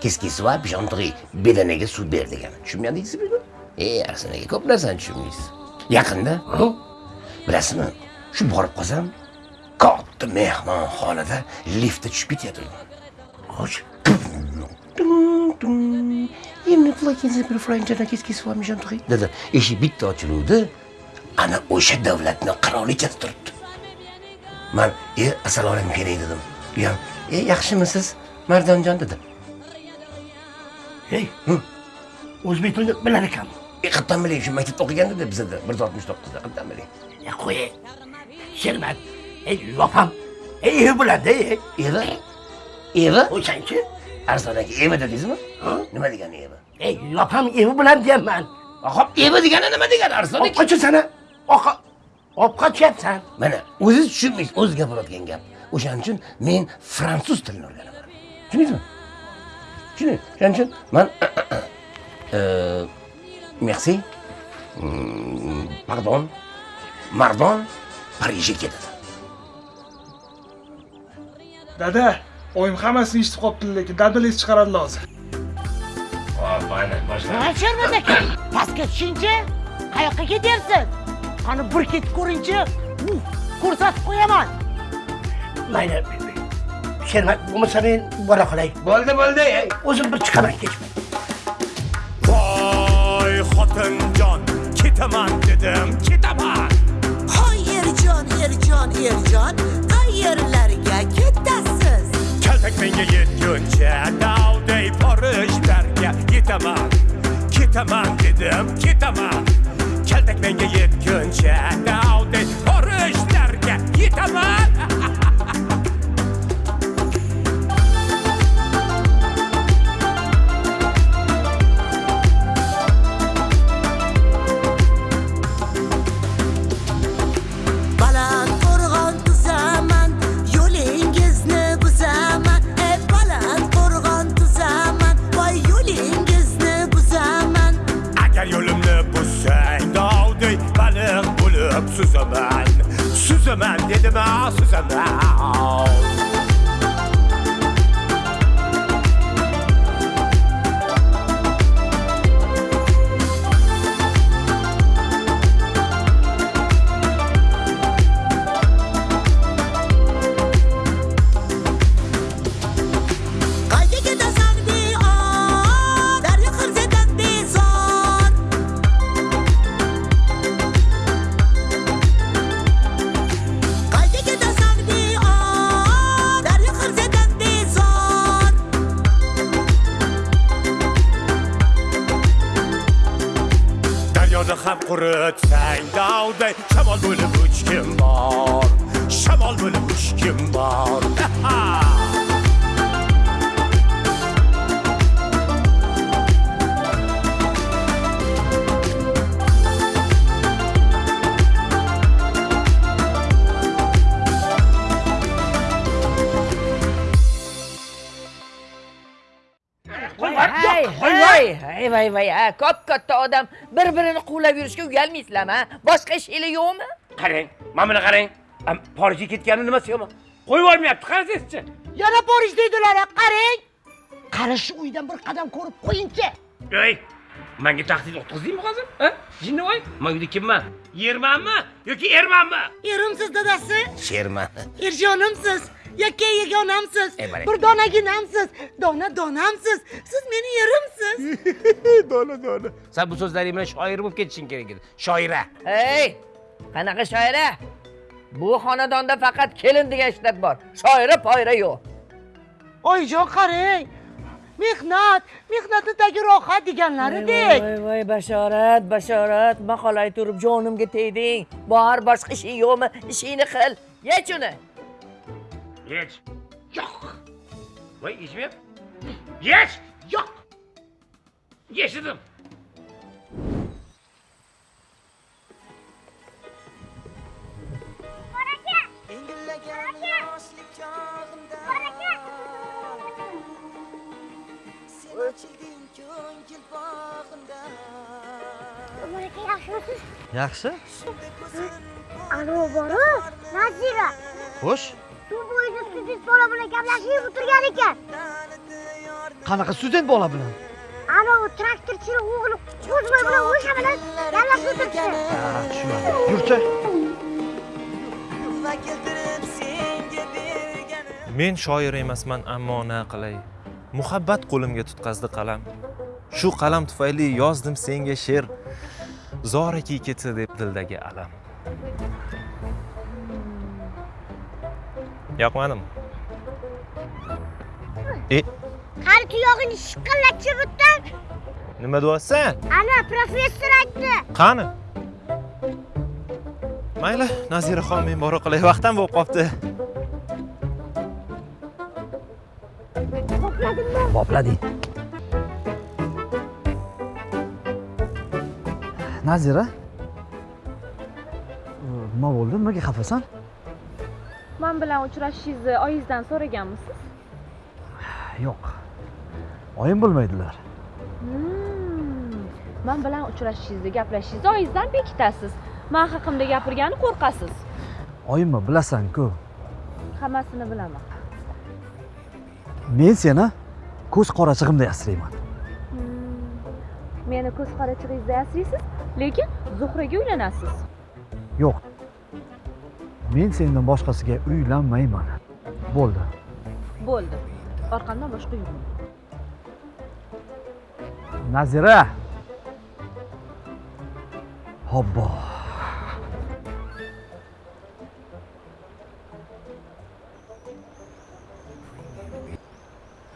Speaker 25: Qu'est-ce qui soit bijontriy, bedanaga suv ber degani. Tushunmadingizmi buni? E, arsanaga ko'p narsani tushunmaysiz. Yaqinda, bilasizmi? Shu borib qolsam, katta mehmonxonada liftda tushib ketyapman. Xo'sh. Franchana, qu'est-ce qui soit mijantriy? Dedi. Eshik bitta ochiluvdi. Ana o'sha davlatning qirolichasi turibdi. Man, "E, assalomu alaykum kerak" dedim. U ham, "E, yaxshimisiz, Mardonjon" dedi. Hey, o'zbek tilini bilar ekanmi? E, qayerdan bilay, shu maktabda o'qiganda bizada 169 da qayerdan bilay? Ya qo'y. Shermat. Ey, yopam. Ey, ey. Evi? Evi? O'shanchi? Arzon aka, evi dedingizmi? Nima degani evi? Ey, yopam evi bilan deyapman. Hop, evi degani nima degani Arzon aka? Oqa olib qochyapsan. Mana, o'zingiz tushunmaysiz, o'zi gapirayotgan gap. O'shaning uchun men fransuz tilini o'rganaman. Tushundingizmi? Shuning shuning uchun man euh, merci, pardon, mardon Parijga ketadi.
Speaker 12: Dada, oyim hammasini eshitib qolibdi, lekin dadil es chiqaradi hozir.
Speaker 25: Hop, mana
Speaker 4: Ha, Shermat aka, pastga tushingchi. Qayoqqa ketyapsiz? Qani bir ketib ko'ringchi. Ko'rsatib qo'yaman.
Speaker 25: Mayli. Shermat, bo'lmasa men bora qolay. Bo'ldi, bo'ldi. O'zim bir chiqaman kech.
Speaker 30: Voy xotinjon, ketaman dedim, ketaman.
Speaker 31: Hoy erjon, erjon, erjon, qayerlarga
Speaker 30: menga yetguncha, davday porishlarga yetaman. Ketaman dedim, ketaman. Kaltak menga yetguncha, davday porishlarga yetaman. Suzaman dedim, ah, suzaman.
Speaker 31: Qayga
Speaker 6: odam bir-birini quvlab yurishga uyalmaysizlarmi? Boshqa ishinglar yo'qmi?
Speaker 25: Qarang, mana buni qarang. Am, Parijga ketgani nimasi yomon? Qo'yib yubormayapti, qarasangizchi.
Speaker 4: Yana Parij deydilar, qarang. Qarash uydan bir qadam ko'rib qo'yingchi.
Speaker 25: Ey, menga tahdid o'tkazingmi hozir? Ha? Jinnivoy, men uyda kimman? Yermanmi yoki ermanmi?
Speaker 4: Erimsiz dadasi,
Speaker 25: Sherman.
Speaker 4: erjonimsiz, yakka
Speaker 25: mana.
Speaker 4: bir donaginamsiz, dona donamsiz. Siz meni yerimsiz.
Speaker 25: dona dona. Sen [LAUGHS] bu so'zlaring bilan shoir bo'lib ketishing kerak edi. Shoira.
Speaker 6: Hey, qanaqa shoira? Bu xonadonda faqat kelin degan ishlat bor. Shoira poyra yo'q.
Speaker 4: Oyijon qarang. Mehnat, mehnatidagi rohat deganlaridek.
Speaker 6: Voy voy bashorat, bashorat, maqolay turib jonimga tegding. Bor boshqa ishing yo'qmi? Ishingni qil. Yech uni.
Speaker 25: Yech. Yo'q. Voy, yechmayap. Yech. Yo'q. Yechidim.
Speaker 3: Malaka yaxshimisiz?
Speaker 9: yaxshi
Speaker 3: Anavi boru Nazira.
Speaker 9: xo'sh
Speaker 3: Suv bo'yida student bola bilan gaplashib o'tirgan ekan.
Speaker 9: qanaqa student bola bilan?
Speaker 3: Anavi traktorchini o'g'li Qo'zboy bilan o'sha bilan gaplashib o'tiribdi.
Speaker 9: Ha, tushunmadim yurchi
Speaker 21: men shoir emasman ammo na qilay. Muhabbat qo'limga tutqazdi qalam. Shu qalam tufayli yozdim senga she'r. Zoraki ketsa deb dildagi alam yoqmadimi e?
Speaker 3: Qani tuyog'ini shiqillatib o'tdi.
Speaker 21: nima deyapsan?
Speaker 3: Ana professor aytdi.
Speaker 21: qani? Mayli naziraxon men bora qolay vaqtim bo'lib qolibdi
Speaker 3: Qopladimmi?
Speaker 9: boplading nazira? Nima bo'ldi? Nimaga xafasan
Speaker 5: man bilan uchrashishingizni oyingizdan so'raganmisiz?
Speaker 9: Yo'q. Oyim bilmaydilar
Speaker 5: Hmm, man bilan uchrashishingizni gaplashishingizni oyingizdan bekitasiz man haqimda gapirgani qo'rqasiz.
Speaker 9: Oyimmi bilasan-ku.
Speaker 5: Hammasini bilaman.
Speaker 9: Men seni ko'z qorachig'imda asrayman.
Speaker 5: Hmm, meni ko'z qorachig'ingizda yasaysiz lekin zuhraga uylanasiz.
Speaker 9: Yo'q men sendan boshqasiga uylanmayman. Bo'ldi.
Speaker 5: Bo'ldi. Orqamdan boshqa yurmang
Speaker 9: nazira! Hobbo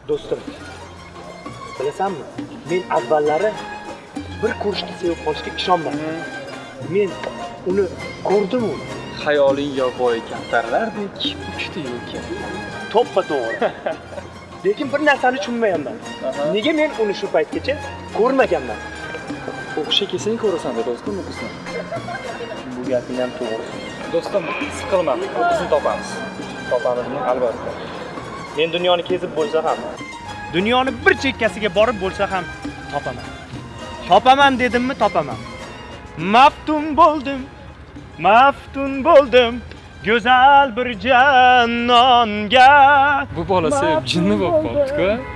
Speaker 12: do'stim bilasanmi? Men avvallari bir ko'rishda sevib qolishga ishonmadim. Men uni ko'rdimu
Speaker 32: Xayoling yovvoyi kamtarlardek uchdi yo'lka.
Speaker 12: to'ppa to'g'ri [LAUGHS] lekin bir narsani tushunmayapman nega men uni shu paytgacha ko'rmaganman
Speaker 32: O'qishga kelsang ko'rasan dedi do'stim u qizni.
Speaker 12: bu gaping ham to'g'ri
Speaker 32: Do'stim, siqilma, u qizni topamiz. Topamizmi? Albatta.
Speaker 12: men dunyoni kezib bo'lsa ham dunyoni bir chekkasiga borib bo'lsa ham topaman topaman dedimmi topaman maftun bo'ldim maftun bo'ldim go'zal bir jannonga
Speaker 32: Bu bola sevib jinni bo'lib qolibdi-ku.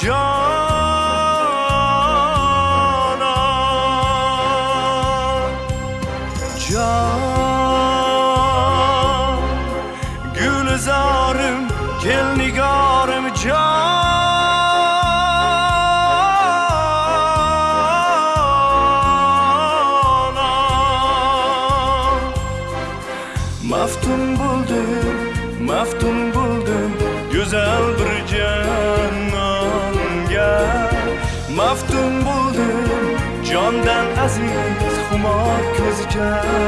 Speaker 30: John. Ko'z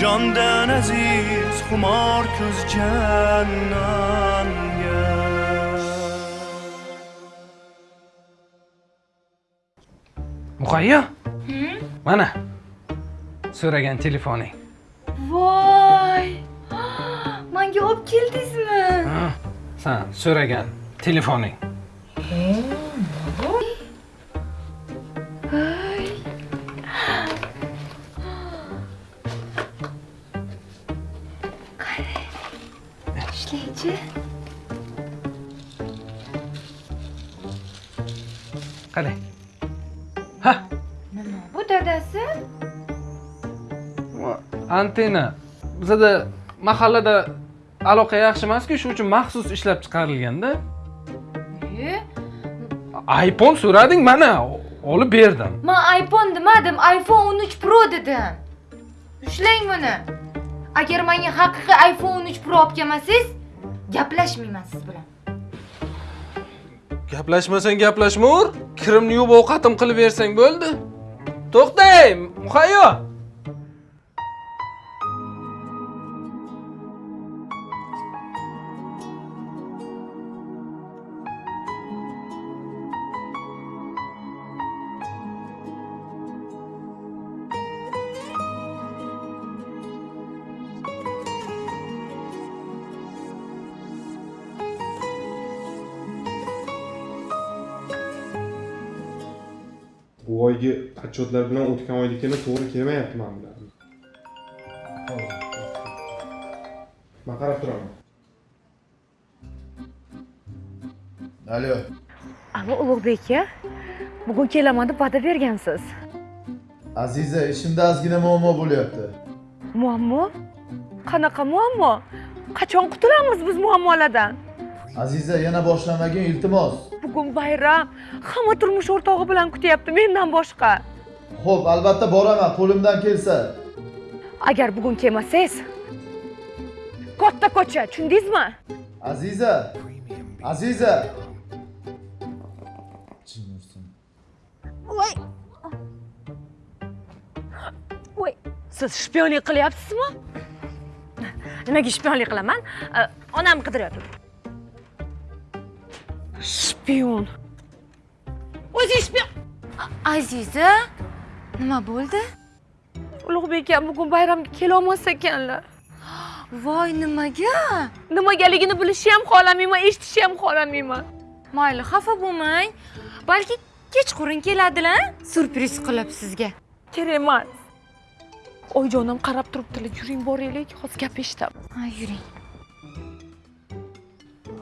Speaker 30: jondan aziz xumor ko'z jannonga
Speaker 32: muqayyo mana. So'ragan telefoning.
Speaker 5: Voy! [GASPS] Manga olib keldingizmi?
Speaker 32: Ha, san so'ragan telefoning antenna bizada mahallada aloqa yaxshi emasku shuning uchun maxsus ishlab chiqarilganda.
Speaker 5: E
Speaker 32: iphone so'rading mana olib berdim.
Speaker 5: Man iphone demadim iphone 13 pro dedim. Ushlang buni. Agar menga haqiqiy iphone 13 pro olib kelmasangiz gaplashmayman siz bilan.
Speaker 32: Gaplashmasang gaplashmavur kirimni yuvib ovqatim qilib bersang bo'ldi. To'xtang muhayyo
Speaker 33: bu oygi отчетlar bilan o'tgan oynikini to'g'ri kelmayapti mana bular man qarab turaman.
Speaker 34: Alo.
Speaker 10: Alo ulug'bek aka bugun kelaman deb va'da bergansiz.
Speaker 34: Aziza ishimda ozgina muammo bo'lyapti.
Speaker 10: Muammo? Qanaqa muammo? Qachon qutulamiz biz muammolardan
Speaker 34: aziza yana boshlamagin iltimos
Speaker 10: bugun bayram hamma turmush o'rtog'i bilan kutyapti mendan boshqa.
Speaker 34: Ho'p albatta boraman qo'limdan kelsa.
Speaker 10: Agar bugun kelmasangiz katta ko'cha tushundingizmi?
Speaker 34: Aziza aziza.
Speaker 10: Voy. Voy siz shpionlik qilyapsizmi? Nimaga shpionlik qilaman? Onam qidiryapti shpion o'zing shpion
Speaker 5: aziza? Nima bo'ldi?
Speaker 10: Ulug'bek aka bugun bayramga kelolmas ekanlar.
Speaker 5: Voy nimaga?
Speaker 10: Nimagaligini bilishni ham xohlamayman eshitishni ham xohlamayman.
Speaker 5: Mayli xafa bo'lmang. Balki kechqurun keladilar syurpriz qilib sizga.
Speaker 10: Kerak emas. Oyijonim qarab turibdilar yuring boraylik hozir gap eshitamiz
Speaker 5: ha yuring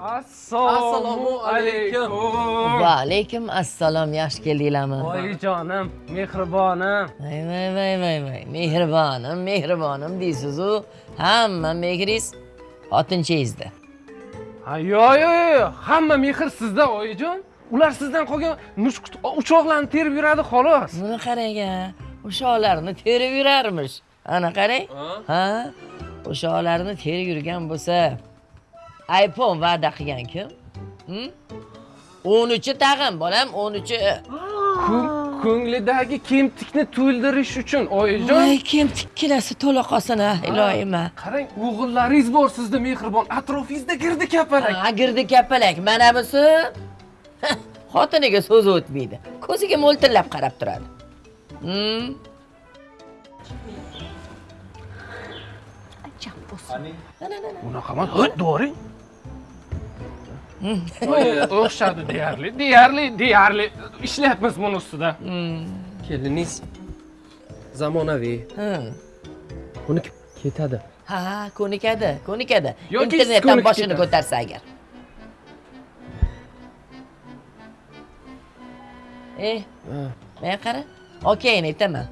Speaker 32: assalomu alaykum.
Speaker 6: Va alaykum assalom yaxshi keldinglarmi?
Speaker 32: Oyijonim mehribonim.
Speaker 6: Voy voy voy voy voy mehribonim mehribonim deysizu. Hamma mehringiz xotinchangizda
Speaker 32: ha yo'q yo'q yo'q hamma mehr sizda oyijon ular sizdan qolgan mushuk uchoqlarni terib yuradi xolos.
Speaker 6: Buni qarang a o'sholarni terib yurarmish. Ana qarang. Ha? O'sholarni terib yurgan bo'lsa iphone va'da qilgan kim? Hm? o'n uchi tag'in bolam o'n uchi
Speaker 32: Ko'ng- ko'nglidagi kemtikni to'ldirish uchun oyijon.
Speaker 6: Voy kemtik kelasi to'la qolsin a iloyim a
Speaker 32: qarang o'g'illaringiz bor sizda mehribon. Atrofingizda girdi kapalak.
Speaker 6: Ha girdi kapalak. Mana busi? Xotiniga so'zi o'tmaydi. Ko'ziga mo'ltillab qarab turadi. Hm?
Speaker 32: bunaqa emas ho't doring o'xshadi deyarli deyarli deyarli ishlayapmiz buni ustida keliningiz zamonaviy buni ketadi
Speaker 6: ha. ko'nikadi ko'nikadi
Speaker 32: Yoki
Speaker 6: internetdan
Speaker 32: ko'nikib
Speaker 6: boshini ko'tarsa agar eh men qara okeyni aytaman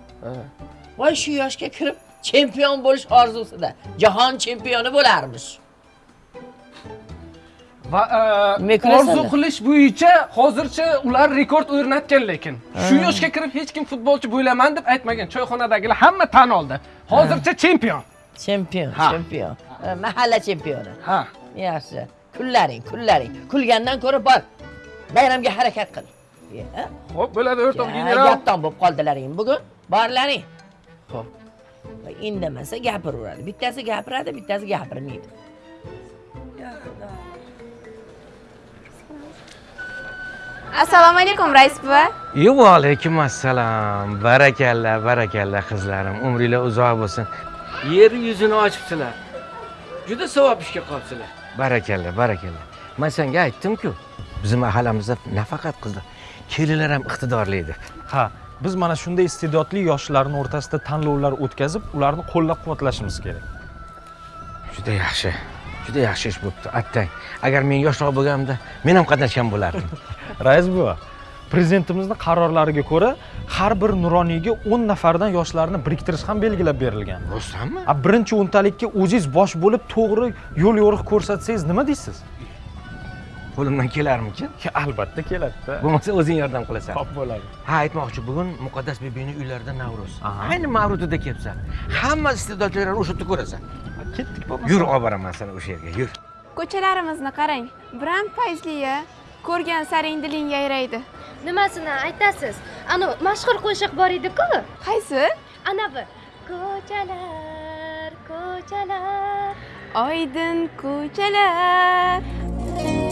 Speaker 6: voy shu yoshga kirib chempion bo'lish orzusida jahon chempioni bo'larmish
Speaker 32: va e, orzu qilish bo'yicha hozircha ular rekord o'rnatgan lekin. Shu yoshga kirib hech kim futbolchi bo'laman deb aytmagan. Choyxonadagilar hamma tan oldi. Hozircha chempion
Speaker 6: chempion chempion Ha, mahalla chempioni
Speaker 32: ha.
Speaker 6: Yaxshi. Kullaring kullaring. Kulgandan ko'ra bor. Bayramga harakat qil.
Speaker 32: Ho'p bo'ladi o'rtoq general.
Speaker 6: gapdon bo'lib qoldilaring. Bugun borlaring. Ho'p indamasa gapiraveradi. Bittasi gapiradi bittasi gapirmaydi
Speaker 35: assalomu alaykum rais buva
Speaker 20: Yo, va alaykum assalom. Barakalla, barakalla qizlarim. Umringlar uzoq bo'lsin.
Speaker 8: yer yuzini ochibsizlar juda savob ishga qolibsizlar
Speaker 20: Barakalla, barakalla. Men senga aytdim-ku, bizim mahallamizda nafaqat qizlar, kelinlar ham iqtidorli edi.
Speaker 21: ha biz mana shunday iste'dodli yoshlarni o'rtasida tanlovlar o'tkazib ularni qo'llab-quvvatlashimiz kerak
Speaker 20: Juda yaxshi. Juda yaxshi ish bo'libdi. Attang, agar men yoshroq bo'lganimda, men ham qatnashgan bo'lardim. [LAUGHS]
Speaker 21: rais buva prezidentimizni qarorlariga ko'ra har bir nuroniyga 10 nafardan yoshlarni biriktirish ham belgilab berilgan
Speaker 20: rostdanmi
Speaker 21: a birinchi o'ntalikka o'zingiz bosh bo'lib to'g'ri yo'l yo'riq ko'rsatsangiz nima deysiz
Speaker 20: Qo'limdan kelarmikin?
Speaker 21: albatta keladi
Speaker 20: Bo'lmasa o'zing yordam qilasan.
Speaker 21: Xo'p bo'ladi.
Speaker 20: Ha, aytmoqchi, bugun Muqaddas bebini uylarida Navro'z. Ayni Mavludida kelibsan. Hamma iste'dodchilarni o'sha yerda ko'rasan.
Speaker 21: Ketdik
Speaker 20: Yur, olib boraman seni o'sha yerga, yur.
Speaker 35: ko'chalarimizni qarang biram fayzliya ko'rgan saring diling yayraydi.
Speaker 3: Nimasini aytasiz? Anavi mashhur qo'shiq bor edi-ku.
Speaker 35: Qaysi?
Speaker 3: Anavi ko'chalar ko'chalar.
Speaker 35: Oydin ko'chalar
Speaker 13: Ko'chalar,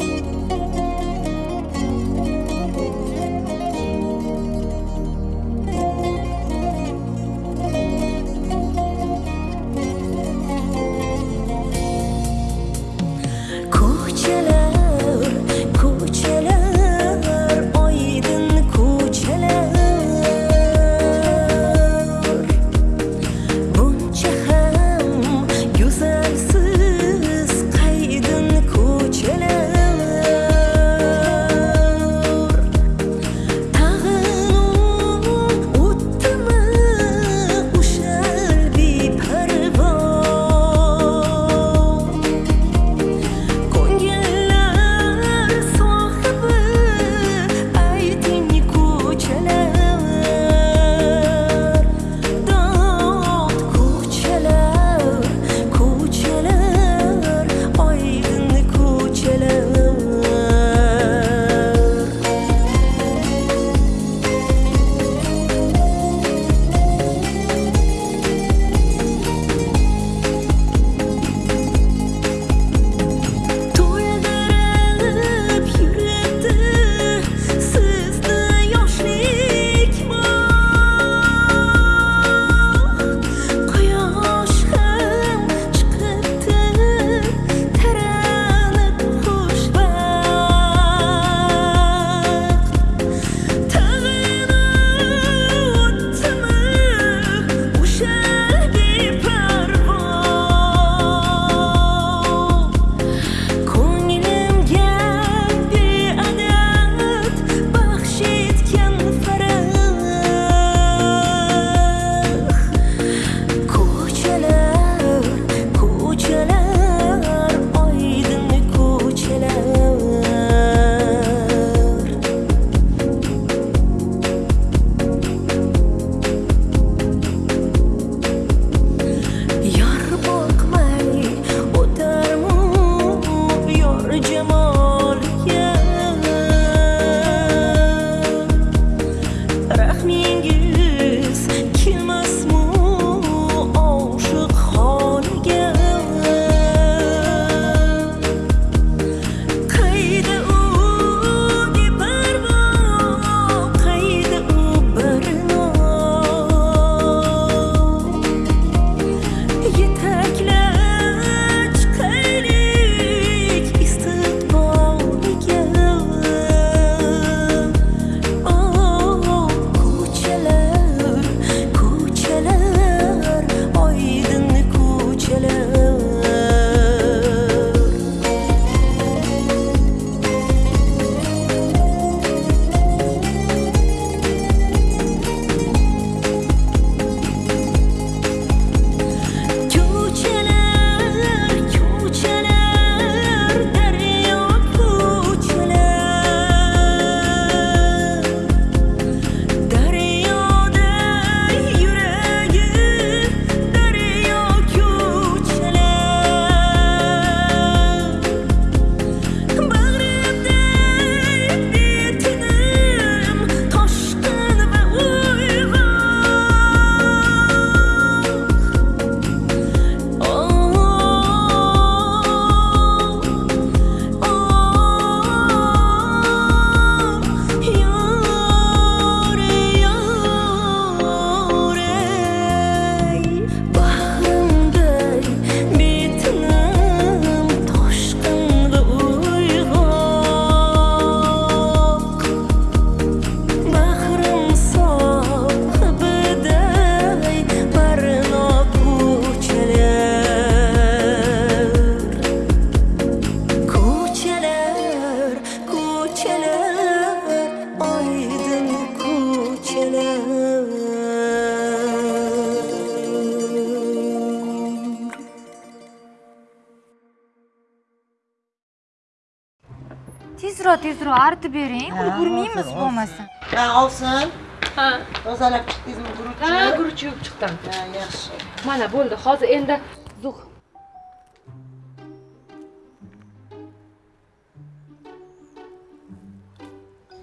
Speaker 10: chiqdim
Speaker 4: ha yaxshi
Speaker 10: mana bo'ldi hozir endi zug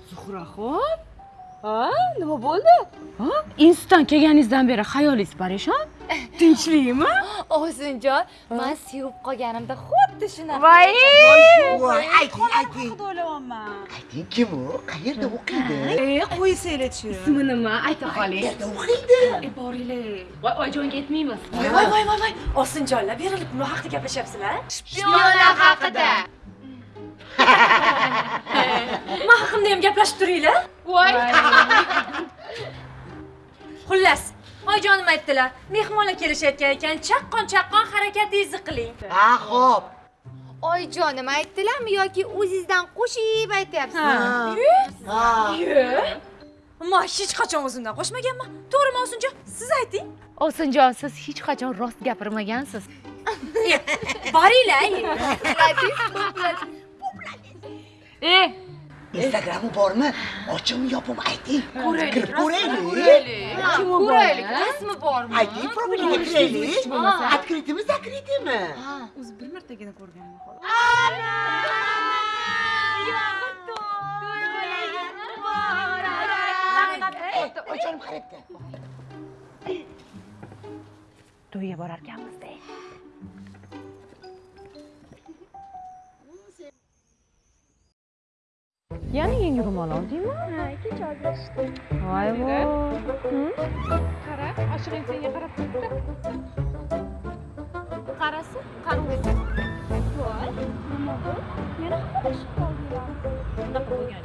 Speaker 10: zuhraxon ha nima bo'ldi ha institutdan kelganingizdan beri hayolingiz parishon tinchlikmi?
Speaker 5: Ovsinjon man sevib qolganimda xuddi shunaqa
Speaker 10: voy!
Speaker 4: voy ayting ayting.
Speaker 5: haqida o'ylayapman
Speaker 4: ayting kim u? Qayerda o'qiydi
Speaker 5: e qo'ysanglarchi
Speaker 10: ismi nima? Ayta qoling.
Speaker 4: Qayerda o'qiydi
Speaker 10: e boringlar. Voy oyijonga aytmaymiz
Speaker 5: voy voy voy voy voy. Ovsinjonlar berilib nima haqida gaplashyapsizlar
Speaker 10: Shpionlar haqida. [LAUGHS]
Speaker 5: man haqimda ham gaplashib turinglar.
Speaker 10: Voy.
Speaker 5: Xullas oyijonim aytdilar mehmonlar kelishayotgan ekan chaqqon chaqqon harakatingizni qiling.
Speaker 4: Ha xo'p.
Speaker 5: Oyijonim aytdilarmi yoki o'zingizdan qo'shib aytyapsizmi
Speaker 4: Ha.
Speaker 5: man hech qachon o'zimdan qo'shmaganman. To'g'rimi ovsinjon? Siz ayting.
Speaker 10: Ovsinjon siz hech qachon rost gapirmagansiz. [LAUGHS]
Speaker 5: Boringlar
Speaker 10: e
Speaker 4: instagrami bormi? Ochibmi yopibmi ayting.
Speaker 5: Ko'raylik,
Speaker 4: kirib ko'raylik.
Speaker 5: Kim u ko'raylik rasmi bormi?
Speaker 4: Ayting profiliga kiraylik открытыйmi закрытыйmi
Speaker 5: o'zi bir martagina ko'rganman xolos?
Speaker 10: To'yga borarkanmizda yana yangi ro'mol oldingmi
Speaker 35: ha kecha
Speaker 10: voy voy.
Speaker 35: Qara oshig'ing senga qarab turibdi qarasa qani o'zi voy. Nima bu? Yana xafalashib qoldinglar
Speaker 10: unaqa bo'lgan?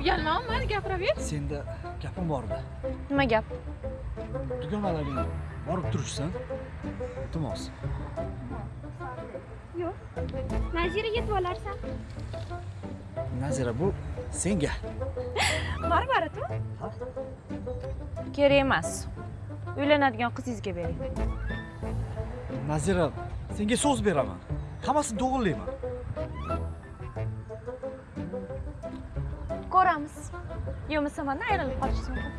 Speaker 35: Uyalma mayli gapiraver.
Speaker 9: Senda gapim bor edi
Speaker 10: nima gap?
Speaker 9: Dugonalaring borib turishsin iltimos
Speaker 35: yo'q. Nazira yetib olarsan
Speaker 9: nazira bu senga. [LAUGHS]
Speaker 35: Barbara tu
Speaker 10: kerak emas. Uylanadigan qizingizga bering.
Speaker 9: Nazira senga so'z beraman. Hammasini to'g'irlayman.
Speaker 10: Ko'ramiz. Yo'masa mandan ayrilib qolishingiz mumkin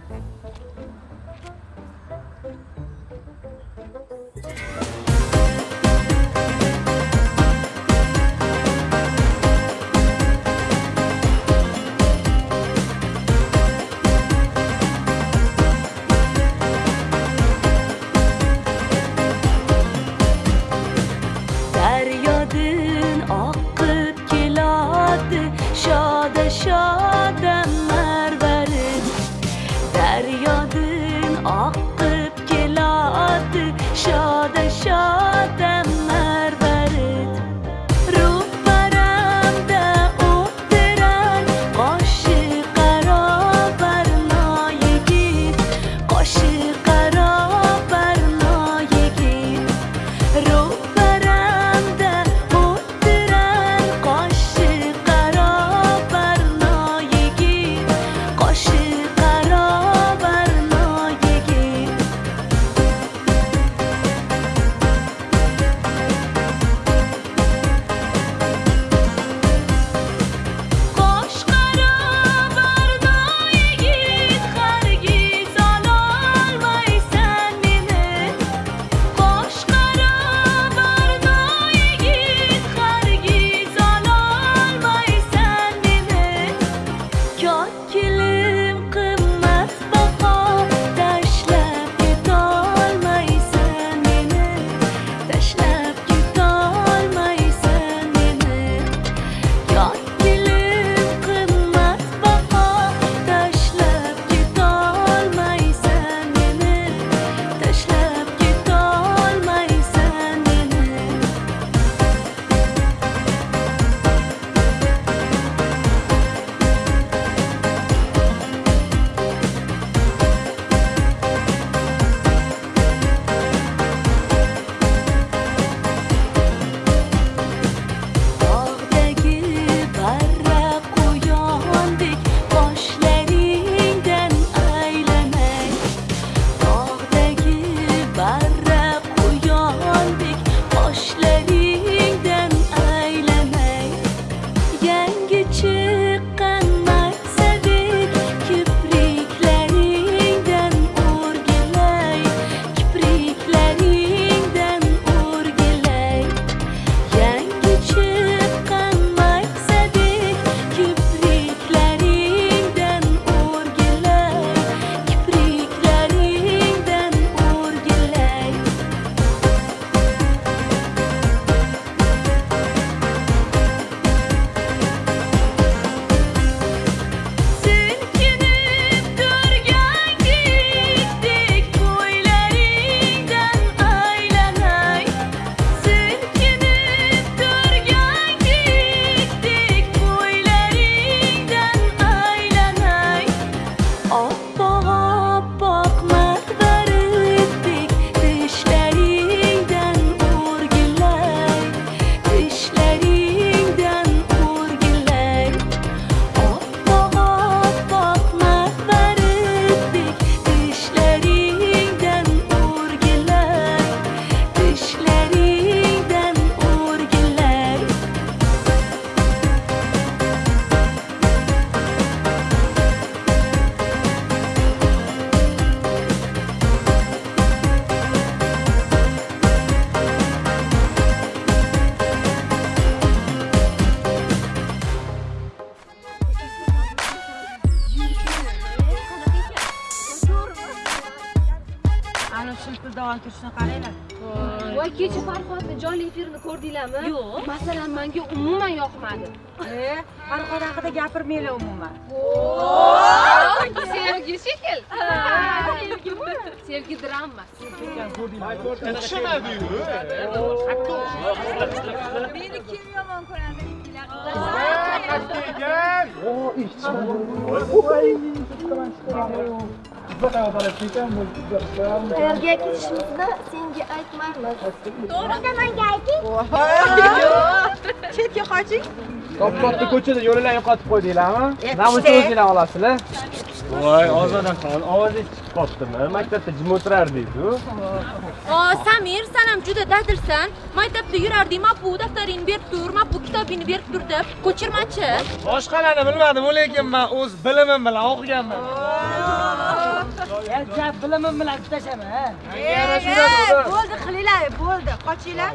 Speaker 36: gapirmanglar umuman
Speaker 35: sevgi shekil sevgi drama
Speaker 36: meni kim yomon ko'radi
Speaker 34: qayerga ketishimizni senga aytmaymiz to'g'ri menga ayting
Speaker 36: chetga qoching
Speaker 12: top katta ko'chada yo'llar yo'qotib qo'ydinglarmi namuncha
Speaker 36: pishdi.
Speaker 12: o'zinglar olasizlar. Voy ozodaxon ovozingiz chiqib qolibdimi maktabda jim o'tirardingiz-ku
Speaker 35: o samir san ham juda dadilsan. Maktabda yurarding. Mapu daftaringni berib tur mapu kitobingni berib tur deb ko'chirmachi.
Speaker 12: Boshqalarni bilmadim lekin man o'z bilimim bilan o'qiganman.
Speaker 36: Gap bilimim bilan tutashaman bo'ldi qilinglar bo'ldi. Qochinglar.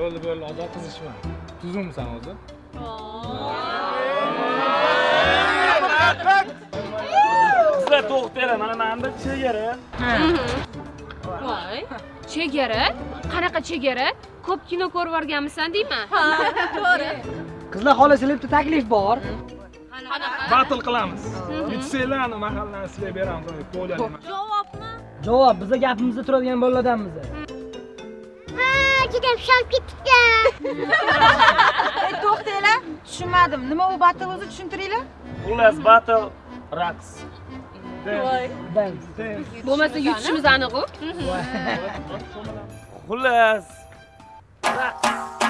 Speaker 12: Bo'ldi bo'ldi. Ozod qizishma tuzukmisan o'zi sizlar to'xtanglar mana manda chegara
Speaker 35: voy chegara? Qanaqa chegara? Ko'p kino ko'rib yuborganmisan deyman ha to'g'ri.
Speaker 12: Qizlar bitta taklif bor. Batl qilamiz. Yutsanglarni mahallani sizlarga beramiz
Speaker 35: javobmi?
Speaker 12: Javob biza gapimizda turadigan bolalardanmiz
Speaker 34: juda pishab ketibgan [LAUGHS]
Speaker 36: e to'xtanglar tushunmadim. Nima u batl o'zi tushuntiringlar?
Speaker 12: Xullas batl raqs.
Speaker 35: Bo'lmasa yutishimiz aniq u.
Speaker 12: Xullas.
Speaker 36: Shu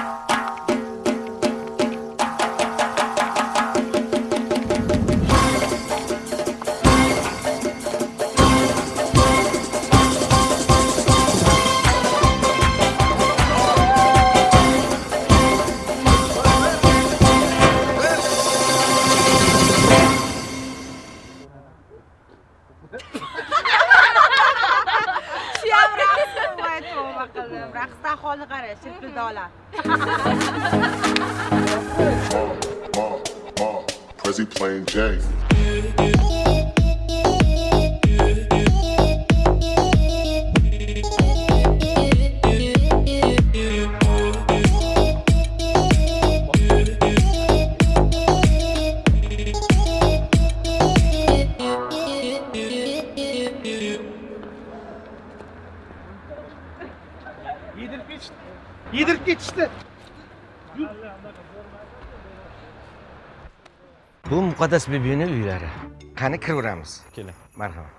Speaker 20: Okay. Muqaddas bibini uylari. Qani kiraveramiz.
Speaker 21: Keling
Speaker 20: marhamat.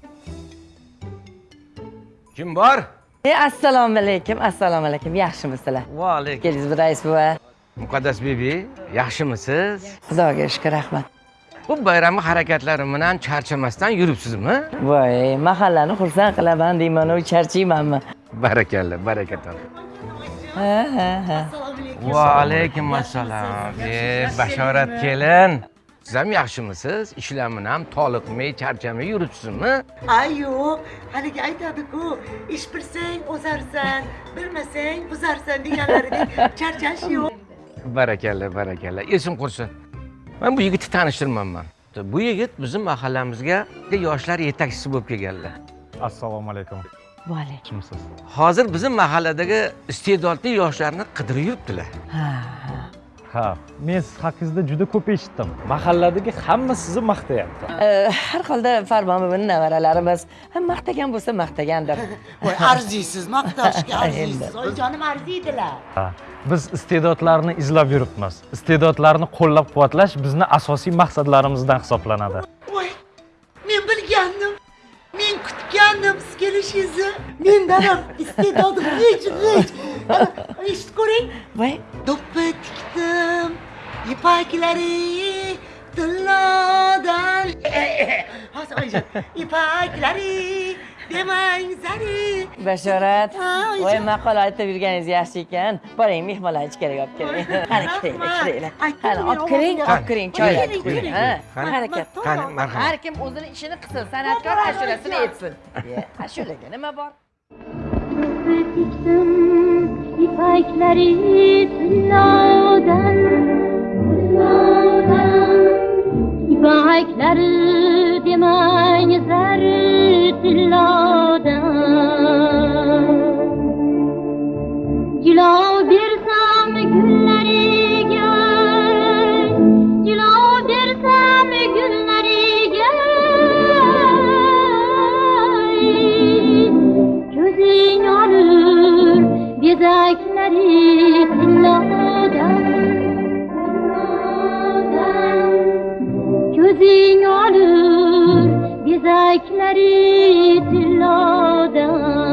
Speaker 20: Kim bor?
Speaker 6: E, assalomu alaykum assalomu alaykum. Yaxshimisizlar
Speaker 20: va alaykum
Speaker 6: keldingizmi rais buva?
Speaker 20: Muqaddas bibi yaxshimisiz?
Speaker 6: Xudoga shukur rahmat.
Speaker 20: Bu bayramni harakatlari bilan charchamasdan yuribsizmi?
Speaker 6: Voy mahallani xursand qilaman deymanu charchaymanmi
Speaker 20: barakalla barakalla
Speaker 6: ha ha ha.
Speaker 20: Va alaykum assalom e bashorat kelin siz ham yaxshimisiz? Ishlarni ham toliqmay charchamay yuribsizmi?
Speaker 4: Ay yo'q. Haligi aytadiku ish bilsang o'zarsan bilmasang buzarsan deganlaridek charchash yo'q.
Speaker 20: Barakalla barakalla. Esim qursin. Man bu yigitni tanishtirmanman. Bu yigit bizni mahallamizga yoshlar yetakchisi bo'lib kelganlar.
Speaker 21: Assalomu alaykum.
Speaker 6: Va alaykum
Speaker 21: yaxshimisiz
Speaker 20: hozir bizni mahalladagi iste'dodli yoshlarni qidirib yuribdilar.
Speaker 21: Ha men siz haqingizda juda ko'p eshitdim. Mahalladagi hamma sizni maqtayapti.
Speaker 6: Har holda farmon buvini nevaralarimiz ha, maqtagan bo'lsa maqtagandir. [LAUGHS]
Speaker 4: Voy arziysiz maqtashga [LAUGHS] arziysiz. Oyijonim arziydilar.
Speaker 21: Ha, biz iste'dodlarni izlab yuribmiz. Iste'dodlarni qo'llab quvvatlash bizni asosiy maqsadlarimizdan hisoblanadi.
Speaker 4: Voy men bilgandim. Men kutgandim siz kelishingizni. Mendan ham iste'dodim hech hech. Eshitib ko'ring.
Speaker 6: Voy.
Speaker 4: Do'ppi tikdim ipaklari tillodan hozir oyijon ipaklari demang zari
Speaker 6: bashorat voy maqol aytib yurganingiz yaxshi ekan. Boring mehmonlar ichkariga olib keling. Qani kiringlar kiringlar qani olib kiring olib kiring choylarni quying harakat
Speaker 20: Qani, marhamat.
Speaker 6: har kim o'zini ishini qilsin san'atkor ashulasini aytsin. [LAUGHS] Ashulaga nima bor?
Speaker 34: Ipaklari tillodan Ibaraklar demang zar tillodan
Speaker 3: Gilov bersam gullariga Gilov bersam gullariga Ko'zing
Speaker 33: olur bezak Kalbin alır
Speaker 34: dizekleri tilladan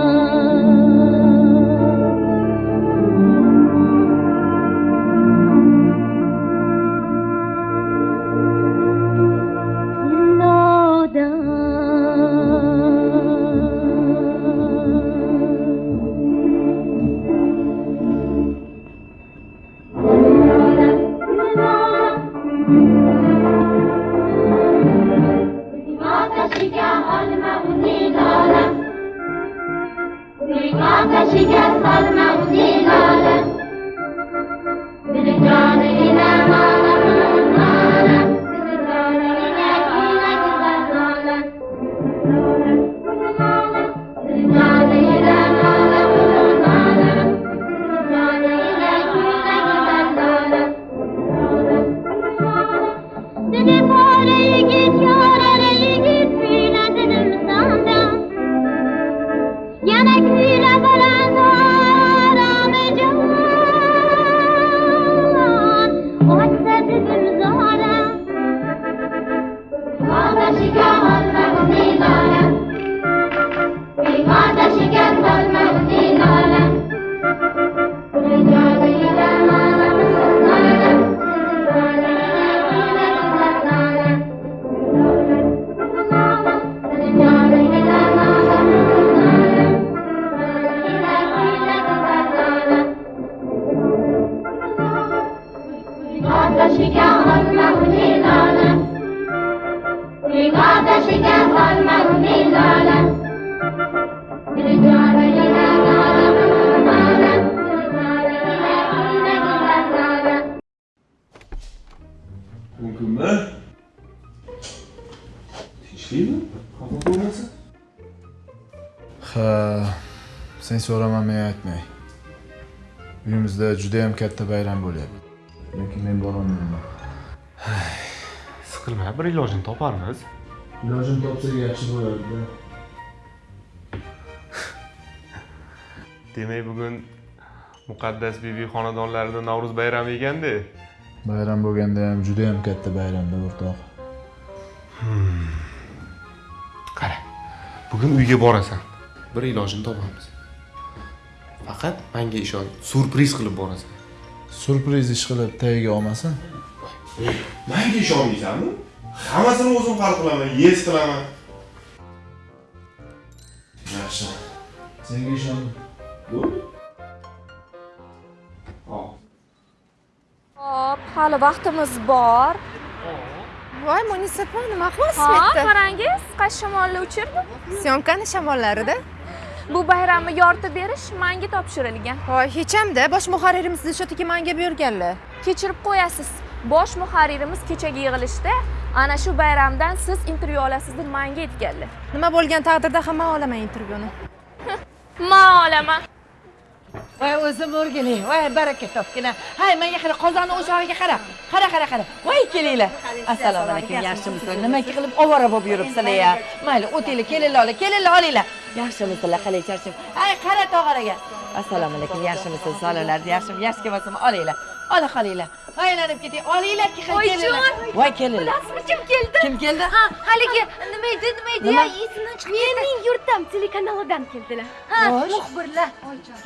Speaker 34: ateşi gel parmağı. Uyimizda juda ham katta bayram bo'lyapti. Lekin men borolmayman.
Speaker 33: Siqilma, bir ilojini toparmiz.
Speaker 34: Ilojini topsak yaxshi bo'lardi. [LAUGHS]
Speaker 33: Demak, bugun Muqaddas bibi xonadonlarida Navro'z bayrami ekanda.
Speaker 34: Bayram bo'lganda ham juda ham katta bayramda o'rtoq.
Speaker 33: Qara, bugun uyga borasan. Bir ilojini topamiz. Faqat menga ishon, surpriz qilib borasan.
Speaker 34: Surpriz ish qilib tagiga olmasin.
Speaker 33: Menga ishonmaysanmi? Hammasini o'zim hal qilaman, yes qilaman.
Speaker 34: Yaxshi. Senga ishon.
Speaker 33: Bo'ldi. Hop.
Speaker 10: Hali vaqtimiz bor.
Speaker 35: voy munisa nima qilyapsiz
Speaker 10: Ha,
Speaker 35: bu yerda
Speaker 10: qarangiz, qaysi shamolni uchirdi?
Speaker 35: syomkani shamollarida
Speaker 10: Bu bayramni yoritib berish menga topshirilgan.
Speaker 35: voy hech hamda bosh muharririmiz dilshod aka manga buyurganlar.
Speaker 10: Kechirib qo'yasiz. Bosh muharririmiz kechagi yig'ilishda ana shu bayramdan siz intervyu olasiz deb menga aytganlar.
Speaker 35: nima bo'lgan taqdirda ham man olaman intervyuni. [LAUGHS]
Speaker 10: Men olaman.
Speaker 6: voy o'zim o'rgiling voy baraka topgina. Hay menga qara qozonni o'chog'iga qara. Qara qara qara. Voy kelinglar. Assalomu alaykum yaxshimisizlar nima qilib ovora bo'lib yuribsizlar ya? Mayli o'tinglar kelinglar oling kelinglar olinglar yaxshimisizlar qalay charchab ay qara tog'araga assalomu alaykum yaxshimisiz sog'lomlarsiz yaxshimi yaxshi kelmasinmi olinglar. Ola qolinglar aylanib keting olinglar kelinglar voy kelinglar
Speaker 10: Bilasizmi kim keldi?
Speaker 6: Kim keldi?
Speaker 10: Ha, haligi nima edi, nima edi? Ya, Esimdan chiqib Mening yurtim telekanalidan keldilar. Ha, muxbirlar.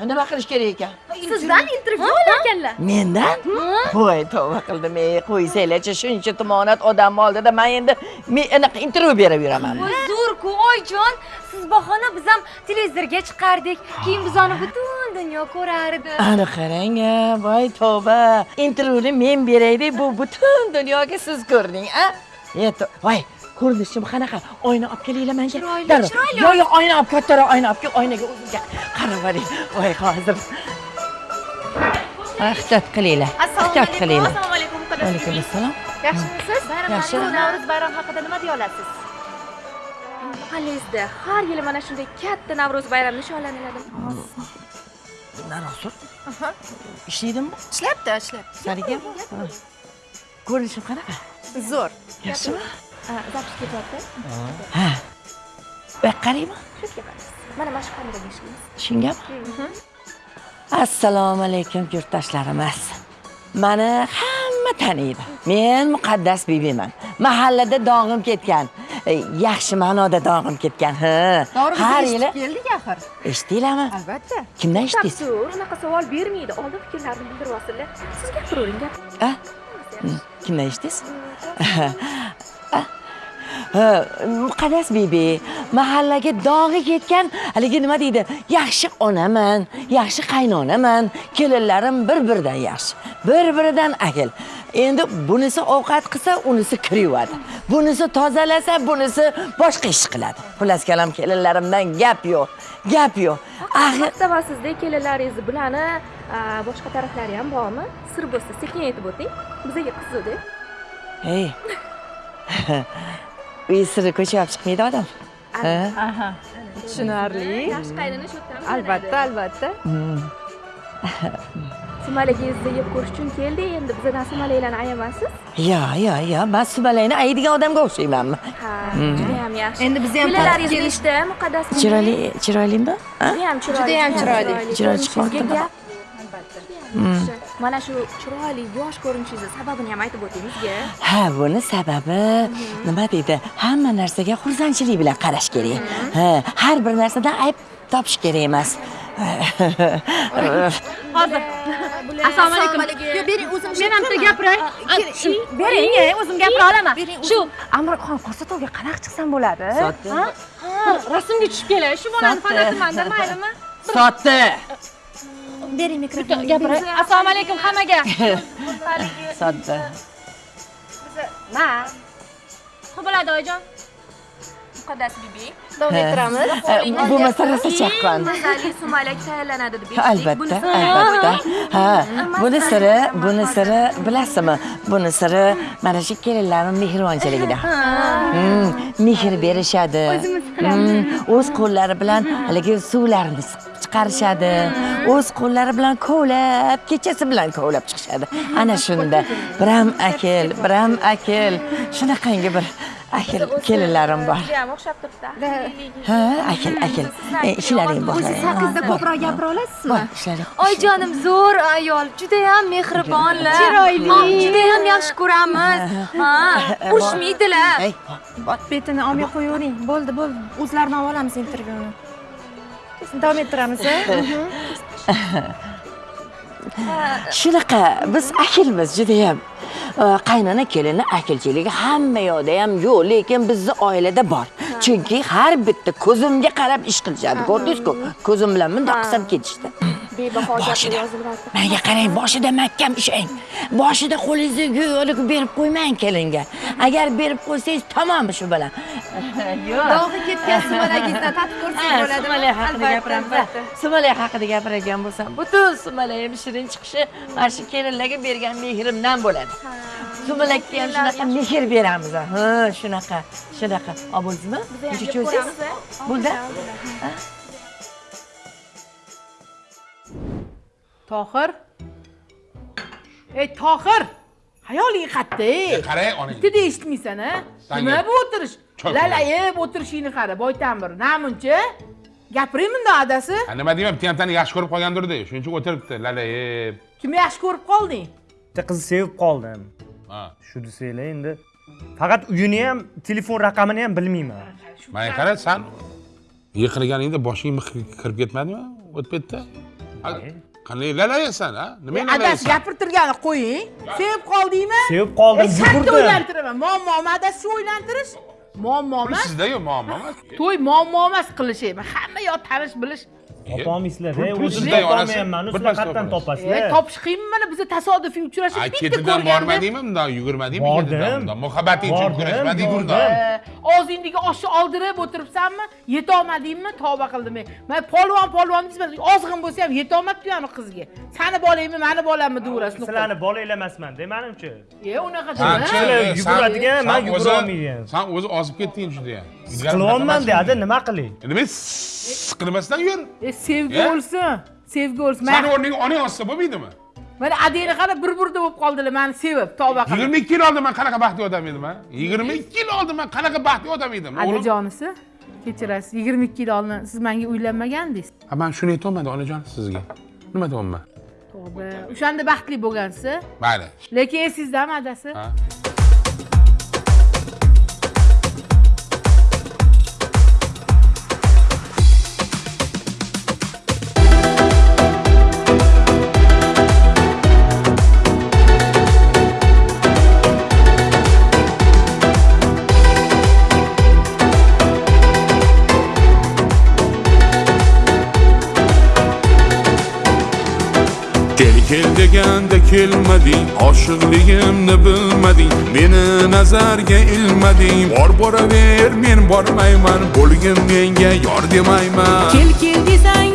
Speaker 6: nima qilish kerak ekan
Speaker 10: Sizdan intervyu olarkanlar.
Speaker 6: mendan voy tavba qildim ey qo'ysanglarchi shuncha tumonat odamni oldida man endi men anaqa intervyu berib yuraman
Speaker 10: Voy zo'r-ku, oyijon. Siz bahona biz ham televizorga chiqardik. Keyin bizani butun dunyo ko'rardi.
Speaker 6: ana qarang a voy tavba intervyuni men beray deb bu butun dunyoga siz ko'rding a Eto, voy ko'rinishim qanaqa oyna olib kelinglar
Speaker 10: Chiroyli,
Speaker 6: Darrov.
Speaker 10: chiroyli.
Speaker 6: yo yo oyna olib kattaroq oyna olib kel oynaga o'zingga qarab oling voy hozir ehtiyot qilinglar ehtiyot qilinglar
Speaker 10: Assalomu alaykum.
Speaker 6: Alaykum assalom.
Speaker 10: Yaxshimisiz?
Speaker 6: Yaxshi.
Speaker 10: Bu Navro'z bayrami haqida nima deya olasiz? Mahallangizda har yili mana shunday katta Navro'z bayrami nishonlaniladi.
Speaker 6: Narosur. Ishlaydimi
Speaker 35: ishlayapti ishlayapti
Speaker 6: sariga ko'rinishim qanaqa
Speaker 35: zo'r.
Speaker 6: Yaxshimi
Speaker 10: Zapis ketyapti.
Speaker 6: ha. Bu yoqqa qaraymi
Speaker 10: Shu kelamiz. Mana mana shu kameraga ishlaymiz.
Speaker 6: shungami assalomu alaykum yurtdoshlarimiz mani hamma taniydi. Men muqaddas bibiman. Mahallada dong'im ketgan. E, yaxshi ma'noda dong'im ketgan ha har yili
Speaker 35: keldik axir.
Speaker 6: Eshitdinglarmi
Speaker 35: albatta.
Speaker 6: Kimdan eshitdingiz?
Speaker 10: Tafsir, unaqa savol bermaydi. Oldin fikrlarini bildirib olsinlar. Siz gapiravering, gap.
Speaker 6: a kimdan eshitdingiz? Ha, [LAUGHS] muqaddas bibi mahallaga dog'i ketgan haligi nima deydi? Yaxshi onaman yaxshi qaynonaman kelinlarim bir biridan yaxshi bir biridan ahil endi bunisi ovqat qilsa unisi kir yuvadi bunisi tozalasa bunisi boshqa ish qiladi. Xullas kalom kelinlarimdan gap yo'q gap yo'q. Axir
Speaker 10: maqtavasizda kelinlaringizni bilani a, boshqa taraflari ham bormi? Sir bo'lsa sekin aytib o'ting. Bizaga qiziqda.
Speaker 6: Uy [LAUGHS] siri olib chiqmaydi odam Ha?
Speaker 10: aha
Speaker 35: tushunarli
Speaker 10: yaxshi qaynona shu
Speaker 35: albatta albatta
Speaker 10: sumalagingizni yeb ko'rish uchun keldik endi bizadan sumalaklarni ayamaysiz
Speaker 6: yo yo yo man sumalayni aydigan odamga o'xshaymanmi
Speaker 10: ha judayam yaxshi
Speaker 35: Endi biz ham
Speaker 10: nechta muqaddas
Speaker 6: chiroyli chiroylimi
Speaker 10: judayam chiroyli
Speaker 35: Judayam chiroyli.
Speaker 6: Chiroyli chiqyaptimi?
Speaker 10: Mana shu chiroyli yosh ko'rinishingizni sababini ham aytib o'ting bizga
Speaker 6: ha buni sababi nima deydi hamma narsaga xursandchilik bilan qarash kerak ha har bir narsadan ayb topish kerak emas
Speaker 5: hozir assalomu alaykum yo bering o'zim men ham bitta gapiray bering o'zim gapira olaman shu amroqxon ko'rsatuvga qanaqa chiqsam bo'ladi rasmga tushib kelay shu bolani fotosimanda maylimi
Speaker 6: sotdi
Speaker 5: bering mikrofonni gapiray assalomu alaykum hammaga.
Speaker 6: Sotdi
Speaker 5: ma. Xo'p bo'ladi oyijon. Muqaddas bibi davom ettiramiz.
Speaker 6: Bu masalasi chaqqon
Speaker 10: mazali sumalak tayyorlanadi deb
Speaker 6: albatta albatta ha buni siri buni siri bilasizmi? Buni siri mana shu kelinlarni mehribonchiligida Hmm, mehr berishadi. Hmm, o'z qo'llari bilan haligi suvlarni chiqarishadi. O'z qo'llari bilan kovlab kechasi bilan kovlab chiqishadi. Ana shunda. Biram akil biram akil. Shunaqangi bir akil kelinlarim bor.
Speaker 10: judayam o'xshab turibdi
Speaker 6: ha akil akil. E, ishlaring bor
Speaker 5: o'zi sakizda ko'proq gapira olasizmi oyijonim zo'r ayol. Judayam mehribonlar.
Speaker 35: Chiroyli.
Speaker 5: Ha, judayam yaxshi ko'ramiz. Ha [LAUGHS] urushmaydilar.
Speaker 6: Ey,
Speaker 35: betini olmay qo'yavering. Bo'ldi bo'ldi. O'zlaridan olamiz intervyuni. Davom ettiramiz a? [LAUGHS]
Speaker 6: shunaqa biz akilmiz judayam Э, qaynona kelinni akilchiligi hamma yoqda ham yo'q lekin bizni oilada bor. Chunki har bitta ko'zimga qarab ish qilishadi ko'rdingizku? Ko'zim bilan bundoq qilsam ketishdi. Boshida. menga qarang boshida mahkam ishlang. Boshida qo'lingizni yo'liq berib qo'ymang kelinga. Agar berib qo'ysangiz tamom shu bilan. [LAUGHS]
Speaker 35: Dog'i ketgan sumalagingizdan tatib ko'rsak
Speaker 6: Ha,
Speaker 35: bo'ladimi
Speaker 6: sumalak haqida gapiramiz sumalak haqida gapiradigan bo'lsam butun sumalagim shirin chiqishi mana shu kelinlarga bergan mehrimdan bo'ladi. Sumalakka ham shunaqa mehr beramiz. Ha shunaqa shunaqa. Olib bo'ldingizmi
Speaker 10: Biz ham
Speaker 6: Necha
Speaker 10: yeb
Speaker 6: cho'ysiz
Speaker 10: ko'ramiz, a?
Speaker 6: bo'ldi
Speaker 37: tohir? Ey tohir! Hayoling qayerda ey!
Speaker 38: Qarang onang.
Speaker 37: Bitta eshitmaysan a nima bu o'tirish? Lalayib o'tirishingni qara boytan bir namuncha gapiring bundoq adasi?
Speaker 38: Ha, nima deyman bitta tani yaxshi ko'rib qolgandirda shuning uchun o'tiribdi lalayib
Speaker 37: kimni yaxshi ko'rib qolding?
Speaker 12: Bitta qizni sevib qoldim.
Speaker 38: Ha.
Speaker 12: shu desanglar endi. Faqat uyini ham telefon raqamini ham bilmayman.
Speaker 38: Mana qara san yiqilganingda boshing mix kirib ketmadimi o'tib ketdi? Qanday lalayasan a nima
Speaker 37: adasi
Speaker 38: lalayasan
Speaker 37: gapirtirganni qo'ying. Sevib qoldingmi?
Speaker 12: Sevib qoldim
Speaker 37: E, shartta
Speaker 12: yugurdim.
Speaker 37: o'ylantiraman muammomi adasi shu o'ylantirish muammo emas
Speaker 38: sizdayu muammo emas
Speaker 37: to'y muammo emas qilish hamma yoq tanish bilish
Speaker 12: topolmaysizlar
Speaker 38: Pul- pul
Speaker 12: o'zim
Speaker 38: sizda onasi.
Speaker 12: topolmayapman
Speaker 38: Bir
Speaker 12: sizlar qayerdan
Speaker 38: topasiz.
Speaker 12: topasizlar
Speaker 37: topish qiyinmi mana biza tasodifiy uchrashib bitta
Speaker 38: ketidan
Speaker 37: ko'rganda
Speaker 38: bormadingmi bundoq yugurmadingmi
Speaker 12: Bordim.
Speaker 38: ketidan muhabbating uchun kurashmadingmi
Speaker 12: bordim.
Speaker 38: bundoq
Speaker 37: og'zingdagi oshni oldirib o'tiribsanmi? Yetolmadingmi? Tavba qildim ey. man polvon polvon deysiz ozg'in bo'lsa ham yetolmabdi ani qizga. Sani bolangmi mani bolammi deverasiz
Speaker 12: sizlarni bolanglar emasmanda manimcha
Speaker 37: e unaqa
Speaker 38: e,
Speaker 12: yuguradigan, man yugura olmayman.
Speaker 38: san o'zi ozib ketding judayam
Speaker 12: qilyapman deyapti nima qilay
Speaker 38: nima qilmasdan yur.
Speaker 37: E, sevgi
Speaker 38: E?
Speaker 37: o'lsin sevgi o'lsin
Speaker 38: sani o'rningga onang ozsa bo'lmaydimi
Speaker 37: mana adangni qara bir burda bo'lib qoldilar mani sevib tavba qilib.
Speaker 38: Yigirma ikki yil oldin man qanaqa baxtli odam edim a yigirma ikki yil oldin man qanaqa baxtli odam edim o'g'lim.
Speaker 37: adajonisi kechirasiz. Yigirma ikki yil oldin siz menga uylanmagandingiz
Speaker 38: Ha, man shuni aytolmadim onajon sizga. Nima deyapman?
Speaker 37: Tavba. O'shanda baxtli bo'lgansiz.
Speaker 38: Mayli.
Speaker 37: Lekin esizdami adasi
Speaker 38: deganda kelmading oshiqligimni bilmading meni nazarga ilmading. Bor boraver men bormayman bo'lgin menga yor demayman.
Speaker 37: Kel kel desang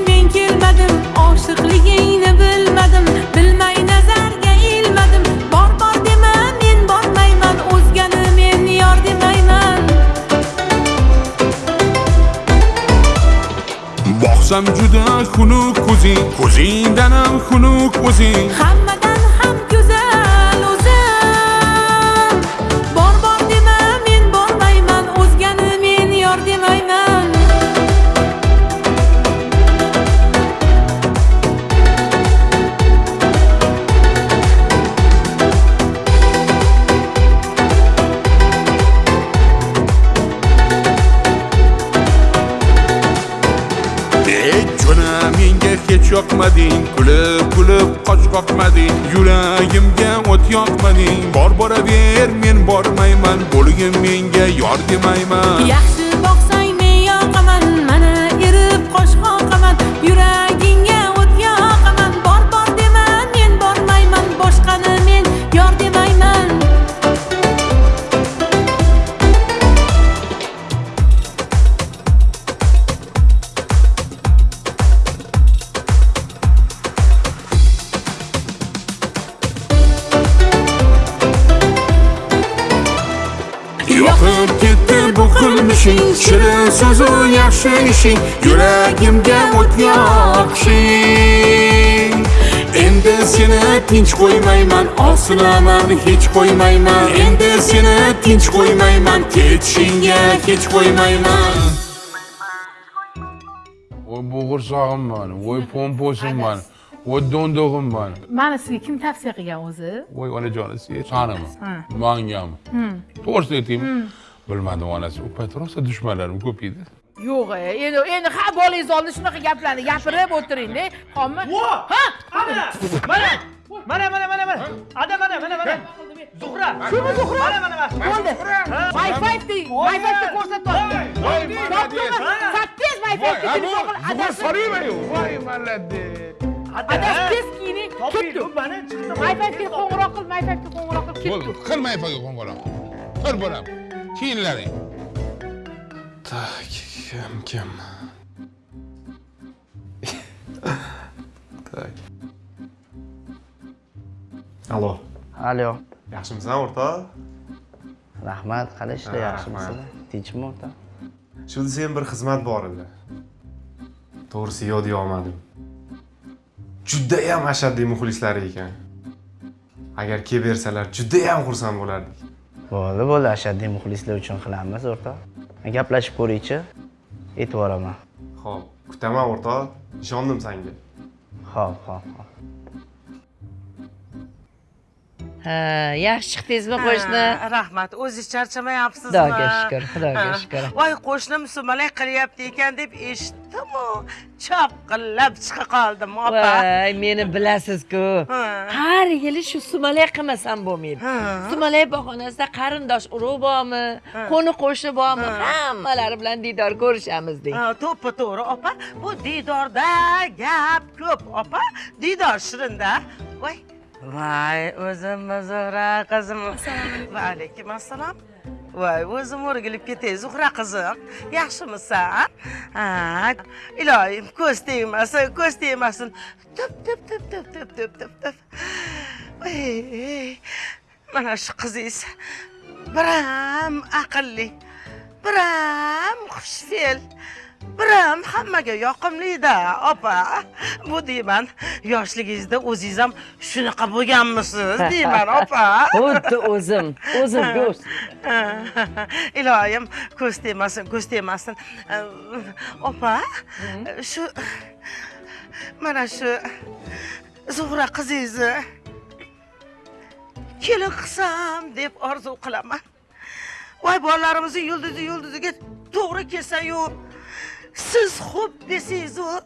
Speaker 37: باشم جدا
Speaker 38: کوزین وزی گزیدنم خنوک وزی kulib kulib qoch qoqmading yuragimga o't yoqmading bor boraver men bormayman bo'lgin menga yor demayman.
Speaker 37: Yaxshi
Speaker 38: ishing yuragimga o't yoqishing endi seni tinch qo'ymayman osilaman hech qo'ymayman endi seni tinch qo'ymayman ketishingga hech qo'ymayman voy bo'g'irsog'im man voy pomposim man voy do'ndog'im man
Speaker 12: mani sizga kim tavsiya qilgan o'zi
Speaker 38: voy onajon sanimi
Speaker 12: Ha.
Speaker 38: mangami to'g'risini aytaymi bilmadim onasi u payt rosa dushmanlarim ko'p edi
Speaker 12: yo'q e, endi endi ha bolangiz oldida shunaqa gaplarni gapirib o'tiringda xommi ha?
Speaker 39: Mana mana! Mana mana mana mana! Ada mana mana mana! Zuhra!
Speaker 12: Shumi zuhra!
Speaker 39: Mana mana mana!
Speaker 12: Bo'ldi. Wi-fi wi-fi ko'rsatyapti sakkiz wi-fi qil adasi
Speaker 38: voy malade
Speaker 12: adasi tez kiyining ketdi. Wi-fi qo'ng'iroq qil wi-fi qo'ng'iroq qil
Speaker 38: bo'ldi.
Speaker 12: Ketdi
Speaker 38: qilmay faga qo'ng'iroq. Qil bolam. Kiyinlaring
Speaker 33: tak kim kim tak alo
Speaker 40: alo
Speaker 33: yaxshimisan o'rtoq
Speaker 40: rahmat qani ishlar
Speaker 33: rahmat.
Speaker 40: tinchmi o'rtoq
Speaker 33: shu desam bir xizmat bor edi. To'g'risi yodga olmadim judayam ashaddiy muxlislari ekan. Agar kelib bersalar judayam xursand bo'lardik.
Speaker 40: Bo'ldi bo'ldi. Ashaddiy muxlislar uchun qilamiz o'rtoq gaplashib ko'raychi aytib yuboraman
Speaker 33: ho'p kutaman o'rtoq. Ishondim sanga
Speaker 40: ho'p ho'p ho'p
Speaker 6: ha yaxshi chiqdingizmi qo'shni?
Speaker 7: rahmat. O'zingiz charchamayapsizmi?
Speaker 6: Xudoga shukur, xudoga shukur.
Speaker 7: voy qo'shnim sumalak qilyapti ekan deb eshitdimu? Chopqillab chiqa qoldim opa.
Speaker 6: Voy meni bilasiz-ku. Har yili shu sumalak qilmasam bo'lmaydi. Sumalak bog'xonasida qarindosh urug' bormi qo'ni qo'shni bormi hammalari bilan diydor ko'rishamiz deng
Speaker 7: to'ppa to'g'ri opa. Bu diydorda gap ko'p opa. Diydor shirinda. Voy voy o'zimmi zuhra qizim. Va alaykum. Assalom voy o'zim o'rgilib ketay zuhra qizim. Yaxshimisan? Ha? Iloyim ko'z tegmasin ko'z tegmasin. Tup tup tup tup tup tup tup tup mana shu qizingiz biram aqlli biram xushfe'l biram hammaga yoqimlida opa. Bu deyman yoshligingizda o'zingiz ham shunaqa bo'lganmisiz? Deyman opa. [LAUGHS]
Speaker 6: Xuddi o'zim o'zimga o'xshaydi [LAUGHS]
Speaker 7: iloyim ko'z tegmasin ko'z tegmasin opa shu mana shu zuhra qizingizni kelin qilsam deb orzu qilaman. Voy bolalarimizni yulduzi yulduziga to'g'ri kelsayu сіз хоп десеңіз ол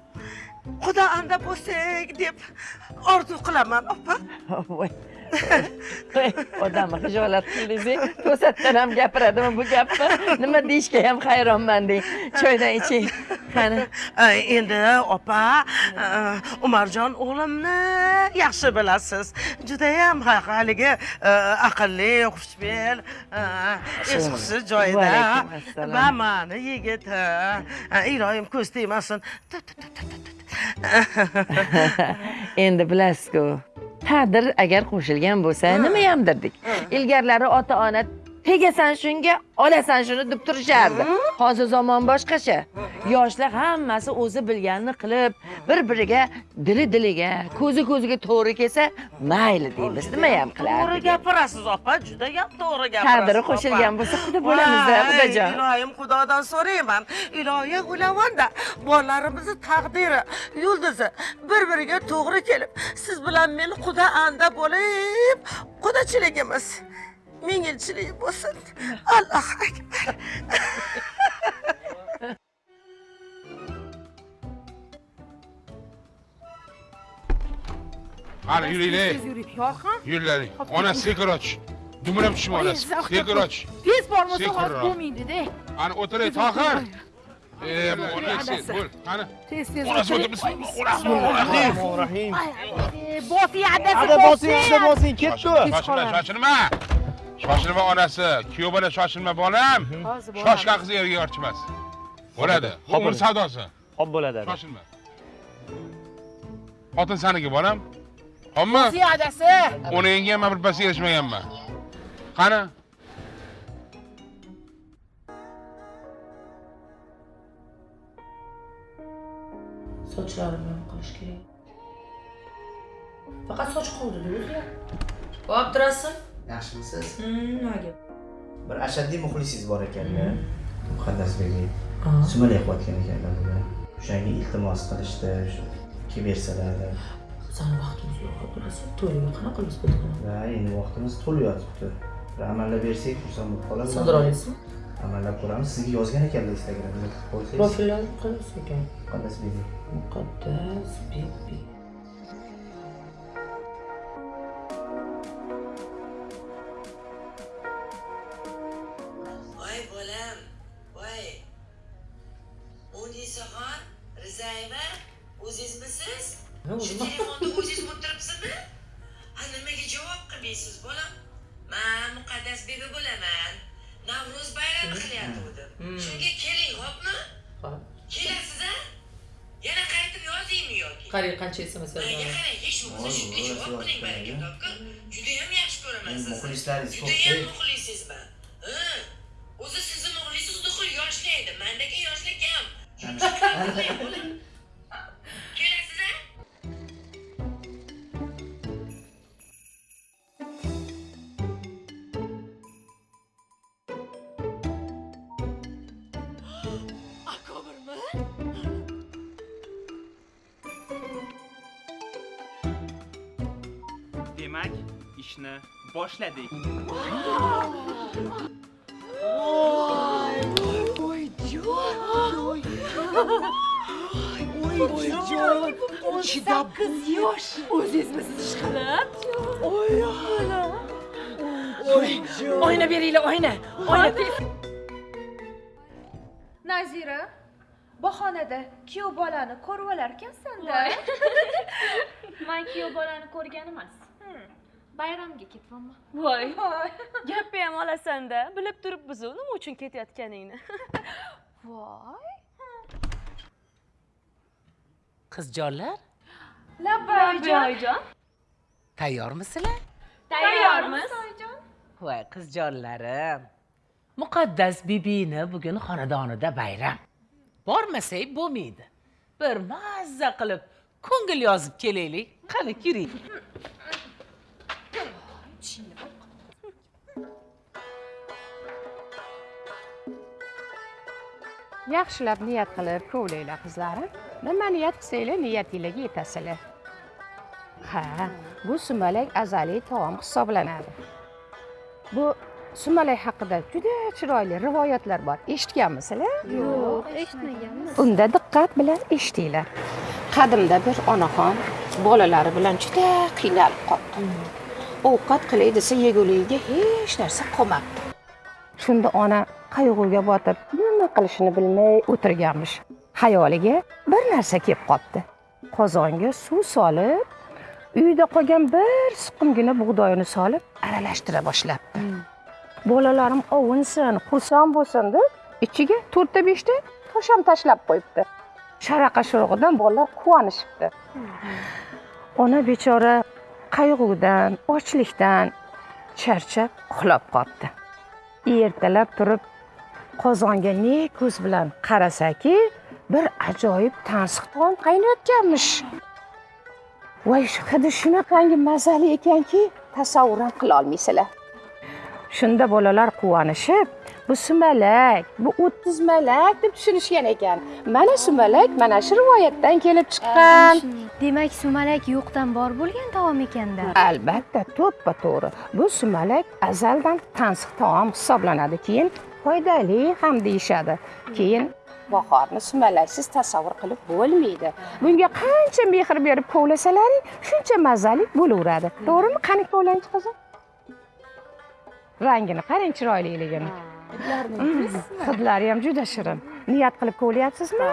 Speaker 7: құда анда болсаң деп арзу қыламын
Speaker 6: апа ой [LAUGHS] odamni hijolat qildingiz to'satdan ham gapiradimi bu gapni? Nima deyishga ham hayronman deng. Choydan iching. Qani [LAUGHS]
Speaker 7: endi opa e, umarjon o'g'limni yaxshi bilasiz. Judayam ha- haligi e, aqlli xushfe'l e, es hushi joyida bamani yigiti iloyim ko'z tegmasin. [LAUGHS]
Speaker 6: Endi bilasiz-ku taqdir agar qo'shilgan bo'lsa nimayam derdik ilgarilari ota ona tegasan shunga olasan shuni deb turishardi. Hozir zamon boshqacha. Yoshlar hammasi o'zi bilganini qilib bir biriga dili diliga ko'zi ko'ziga to'g'ri kelsa mayli deymiz. Nimayam
Speaker 7: to'g'ri
Speaker 6: qilardik
Speaker 7: gapirasiz opa judayam to'g'ri gapirasiz
Speaker 6: Taqdiri qo'shilgan bo'lsa xudo bo'lamiz-da,
Speaker 7: Voy,
Speaker 6: xudojon.
Speaker 7: iloyim xudodan so'rayman. Iloyim ulavanda bolalarimizni taqdiri yulduzi bir biriga to'g'ri kelib siz bilan men quda anda bo'lib qudachiligimiz ming yilchilik bo'lsin allohu akbar
Speaker 38: qani yuringlar
Speaker 37: Tez yuring yorqin
Speaker 38: yurlaring ona sekir och dumalab tushma onasi sekir och
Speaker 37: tez bormasa hozir bo'lmaydi-da
Speaker 38: qani o'tiray tohir e qani
Speaker 37: tez tez
Speaker 38: onasi o'tir bismillahir
Speaker 37: bosing adasi
Speaker 21: Ada bosing, ada bosing, ketdi.
Speaker 38: shoshilma shoshilma onasi. Kuyov bola shoshilma bolam. Shoshgan qiz erga yorchimas bo'ladi.
Speaker 21: Hop,
Speaker 38: umr savdosi.
Speaker 21: Hop bo'ladi.
Speaker 38: shoshilma. Xotin saniki bolam.
Speaker 37: Bosing adasi.
Speaker 38: o'ningga ham birpasga erishmaganman. Qani?
Speaker 5: Sochlarimni qilish kerak. Faqat soch qoldida o'zi voy turasizmi
Speaker 40: yaxshimisiz?
Speaker 5: Gap?
Speaker 40: Bir ashaddiy muxlisingiz bor ekanda. Muqaddasbekning
Speaker 5: Aha.
Speaker 40: sumalak qilayotgan ekanlar bugun o'shanga iltimos qilishdi kelib bersalar
Speaker 5: sani vaqtimiz yo'q turasizmi to'yga qanaqa qilib bo'ladi
Speaker 40: va endi vaqtimiz to'lib yotibdi. Bir amallab bersak xursand bo'lib qolamiz.
Speaker 5: Sig'dira olasizmi?
Speaker 40: amallab ko'ramiz. Sizga yozgan ekanlar instagramda
Speaker 5: profillarni qayersi ekan.
Speaker 40: Muqaddasbekning
Speaker 5: muqaddas bebi
Speaker 7: unisaxon rizayeva o'zingizmisiz? Shu telefonda o'zingiz o'tiribsizmi? Ha nimaga javob qilmaysiz bolam? Man muqaddas beba bo'laman. Navro'z bayrami qilyapti shunga keling xo'pmi kelasiz a yana qaytib yozaymi yoki?
Speaker 5: Qarang qancha sms
Speaker 7: manga qarang hech bo'lmasa shunga javob qiling baraka toka judayam yaxshi ko'raman sizni
Speaker 40: muxlislaringiz ko'p
Speaker 7: judayam muxlisizman ha o'zi sizni muxlisingiz nuqul yoshlaydi. Mandagi yoshlik kam kelasiz a
Speaker 5: akomirmi
Speaker 21: Demak, ishni boshladik.
Speaker 5: Voyjon chidab qiz yosh o'zingizmisiz ishqilib oy oyna beringlar oyna oyna
Speaker 10: nazira bahonada kuyov bolani ko'rib olar ekansanda [LAUGHS]
Speaker 41: man kuyov bolani ko'rgan emas. Bayramga ketyapman
Speaker 10: voy.
Speaker 41: Gapni ham olasanda bilib turibmizu nima uchun ketayotganingni [LAUGHS] voy?
Speaker 7: Qizjonlar?
Speaker 41: Labbayjon
Speaker 7: tayyormisizlar
Speaker 41: tayyormiz.
Speaker 7: Voy qizjonlarim. Muqaddas bibini bugun xonadonida bayram. Bormasak bo'lmaydi. Bir mazza qilib ko'ngil yozib kelaylik. Qani kiring
Speaker 42: yaxshilab niyat qilib kovlaylar qizlarim. Nima niyat qilsanglar niyatinglarga yetasizlar. Ha bu sumalak azaliy taom hisoblanadi. Bu sumalak haqida juda chiroyli rivoyatlar bor. Eshitganmisizlar?
Speaker 41: Yo'q eshitmaganmiz.
Speaker 42: Unda diqqat bilan eshitinglar. Qadimda bir onaxon bolalari bilan juda qiynalib qoldi. Ovqat qilay desa yeguligiga hech narsa qolmabdi. Shunda ona qayg'uga botib nima qilishini bilmay o'tirganmish. Xayoliga bir narsa kelib qolibdi qozonga suv solib uyda qolgan bir siqimgina bug'doyni solib aralashtira boshlabdi. Bolalarim ovunsin xursand bo'lsin deb ichiga to'rtta beshta tosh ham tashlab qo'yibdi. Sharaqa shurug'idan bolalar quvonishibdi. Ona bechora qayg'udan ochlikdan charchab uxlab qolibdi ertalab turib qozonga ne ko'z bilan qarasaki bir ajoyib tansiq taom qaynayotganmish. Voy hidi shunaqangi mazali ekanki tasavvur ham qilolmaysizlar shunda bolalar quvonishib bu sumalak bu o'ttiz malak deb tushunishgan ekan. Mana sumalak mana shu rivoyatdan kelib chiqqan.
Speaker 43: Demak sumalak yo'qdan bor bo'lgan taom ekanda.
Speaker 42: Albatta to'ppa to'g'ri. Bu sumalak azaldan tansiq taom hisoblanadi. Keyin foydali ham deyishadi. Keyin bahorni sumalaksiz tasavvur qilib bo'lmaydi. Bunga qancha mehr berib kovlasalaring shuncha mazali bo'laveradi. To'g'rimi? Qani kovlanchi qizim rangini qarang chiroyliligini. Hidlari ham juda shirin. Niyat qilib kovlayapsizmi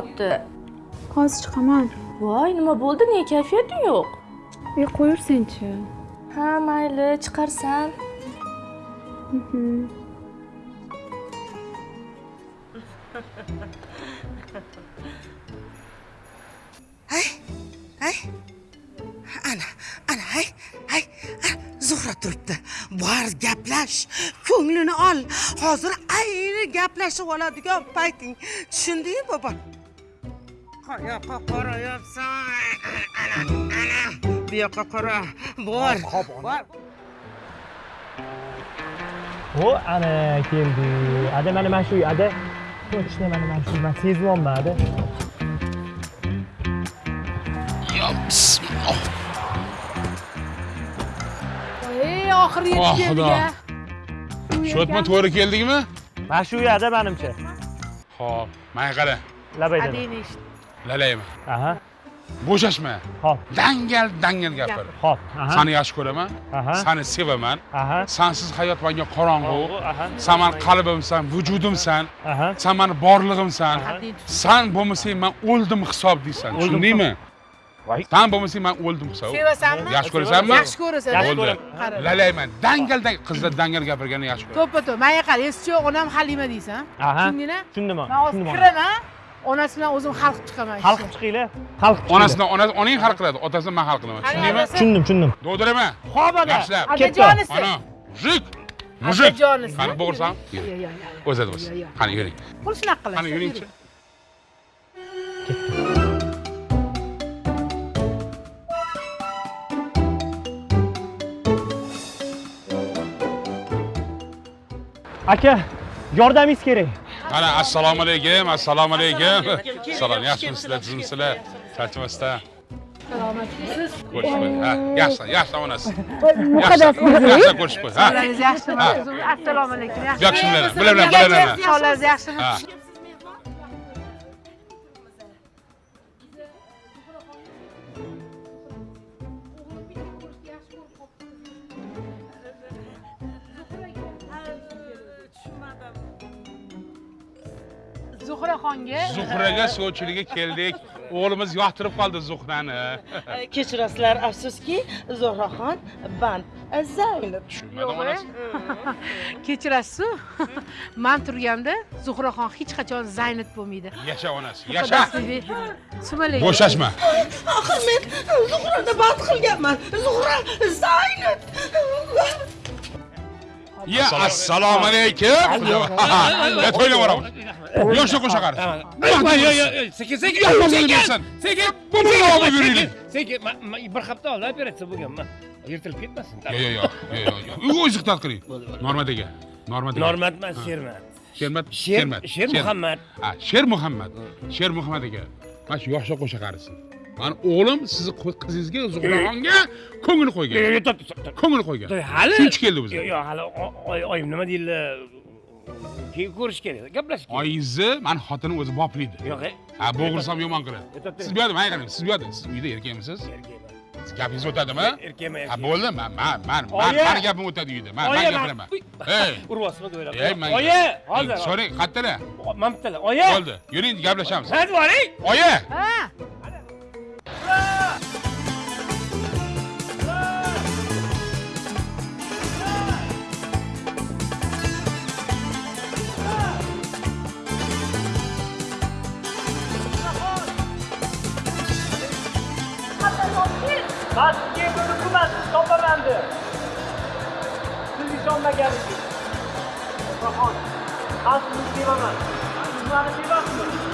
Speaker 5: kutyapti
Speaker 44: hozir chiqaman.
Speaker 5: Voy nima bo'ldi? Nega kayfiyating yo'q?
Speaker 44: E qo'yur senchi
Speaker 5: ha mayli chiqarsan. [LAUGHS]
Speaker 7: Ay ana ana hay hay zuhra turibdi. Bor gaplash ko'nglini ol. Hozir ayni gaplashib oladigan payting. Tushundingmi bobo qayoqqa qarayapsan ana ana bu yoqqa qara bor bor.
Speaker 21: O ana keldi ada mana mana shu ada точно mana mana shu man sezyapman ada
Speaker 38: yo bismillah
Speaker 37: ey oxiri yetib
Speaker 38: Oh,
Speaker 37: keldik
Speaker 38: Xudo.
Speaker 37: a
Speaker 38: sho'tma to'g'ri keldikmi
Speaker 21: mana shu uyada manimcha
Speaker 38: ho'p manga qara
Speaker 21: labaydan
Speaker 37: adangni eshit
Speaker 38: lalaymi
Speaker 21: aha.
Speaker 38: Bo'shashma.
Speaker 21: Hop.
Speaker 38: dangal dangal gapir.
Speaker 21: Hop. aha.
Speaker 38: sani yaxshi ko'raman.
Speaker 21: Aha.
Speaker 38: sani sevaman.
Speaker 21: Aha.
Speaker 38: sansiz hayot menga qorong'u. San mani qalbimsan vujudimsan.
Speaker 21: Aha.
Speaker 38: san mani borlig'imsan san bo'lmasang man o'ldim hisob deysan. Tushundingmi? san bo'lmasang man o'ldim hisob.
Speaker 37: Sevasanmi?
Speaker 38: yaxshi ko'rasanmi?
Speaker 37: Yaxshi ko'rasan. Yaxshi
Speaker 38: bo'ldi lalayman. Dangal dangal qizlar dangal gapirganni yaxshi ko'raman.
Speaker 37: To'ppa to'p manga qara esi yo'q onam halima deysan.
Speaker 21: Aha.
Speaker 37: tushundingmi?
Speaker 21: Tushundim.
Speaker 37: man hozir kiraman onasi bilan o'zim hal qilib chiqaman
Speaker 21: Hal qilib chiqinglar. Hal qilib
Speaker 38: onasidan onasi onang hal qiladi otasini man hal qilaman. Tushundingmi?
Speaker 21: Tushundim, tushundim.
Speaker 38: dovdirama
Speaker 37: Xo'p, ona.
Speaker 38: yaxshilab. Ana mujik mujik qani
Speaker 37: yo.
Speaker 38: o'zadi bo'lsin. Qani yuring.
Speaker 37: Qo'l shunaqa qilasiz.
Speaker 38: qani yuringchi
Speaker 21: Aka, yordamingiz kerak.
Speaker 38: Ana assalomu alaykum assalomu alaykum. salom yaxshimisizlar tuzimsizlar charchamasdan
Speaker 37: Salomatlisiz.
Speaker 38: ko'rishib ha yaxshi yaxshi onasi.
Speaker 37: Muqaddas
Speaker 38: yaxshi yaxshi ko'rishib ha.
Speaker 37: Yaxshimi? Assalomu alaykum.
Speaker 38: Yaxshimilar, bilan bilan bilan bilan.
Speaker 37: Xo'jalaringiz yaxshimi? Zuhraxonga.
Speaker 38: zuhraga sovchilikka keldik. O'g'limiz yoqtirib qoldi zuhrani. [LAUGHS]
Speaker 7: Kechirasizlar afsuski zuhraxon band zaynab. [LAUGHS]
Speaker 37: Kechirasiz. [LAUGHS] Men turganda Zuhraxon hech qachon Zaynat bo'lmaydi.
Speaker 38: yasha onasi yasha.
Speaker 37: Sumalak.
Speaker 38: bo'shashma.
Speaker 7: Axir men zuhrani band qilganman. Zuhra zaynab.
Speaker 38: Ya assalomu alaykum. Ya to'yga boramiz yoshga qo'sha qarshi
Speaker 8: Yo, yo, yo, sekin, sekin, sekin, sekin.
Speaker 38: Buni olib yuringlar.
Speaker 8: Sekin, bir hafta oldin operatsiya bo'lganman. Yirtilib ketmasin.
Speaker 38: yo yo yo yo yo yo. O'zi iqtidor qiling normadaga normadaga
Speaker 8: Normat emas, Shermat.
Speaker 38: shermat
Speaker 8: Sher-
Speaker 38: shermat
Speaker 8: Sher Muhammad.
Speaker 38: ha sher muhammad sher muhammad aka mana shu yoshga qo'sha qarisi mani o'g'lim sizni qizingizga zuhraxonga ko'ngil qo'ygan ko'ngil qo'ygan
Speaker 8: hali
Speaker 38: shuning uchun keldi bizga
Speaker 8: Yo, yo, hali oyim nima deydilar? Keyin ko'rish kerak, gaplash kerak.
Speaker 38: oyingizni mani xotinim o'zi boplaydi
Speaker 8: Yo'q, e.
Speaker 38: ha bo'g'irsam yomon qiladi siz bu yerda mana qarang siz bu yerda siz uyda erkakmisiz Siz gapingiz o'tadimi?
Speaker 8: Erkakman,
Speaker 38: ha bo'ldi. Man man man mani gapim o'tadi uyda. Man man gapiraman [LAUGHS] ey
Speaker 8: Uryapsizmi
Speaker 38: man
Speaker 8: Oyi, hozir.
Speaker 38: so'rang qayerdalar
Speaker 8: Man bittalar. Oyi.
Speaker 38: bo'ldi. Yuring gaplashamiz.
Speaker 8: Hadi boring.
Speaker 38: oyi
Speaker 37: Ha.
Speaker 30: Man sizga buyruqman, siz topamandi. Siz ishonmaganingiz. Zuhraxon, men sizni sevaman. Siz meni sevasizmi?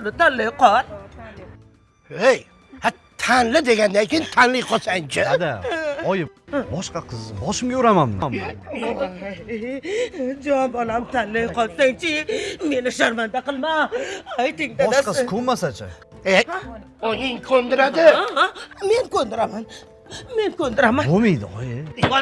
Speaker 7: Boshqasini tanlay qol
Speaker 29: hey ha tanla degandan keyin tanlay qolsangchi
Speaker 9: dada oyim boshqa qiz boshimga uramanmi
Speaker 7: jon bolam tanlay qolsangchi meni sharmanda qilma. Ayting dadasi.
Speaker 9: Boshqasi ko'nmasachi
Speaker 29: e oying ko'ndiradi.
Speaker 7: Men ko'ndiraman. Men ko'ndiraman.
Speaker 9: Bo'lmaydi oyi.
Speaker 29: Yo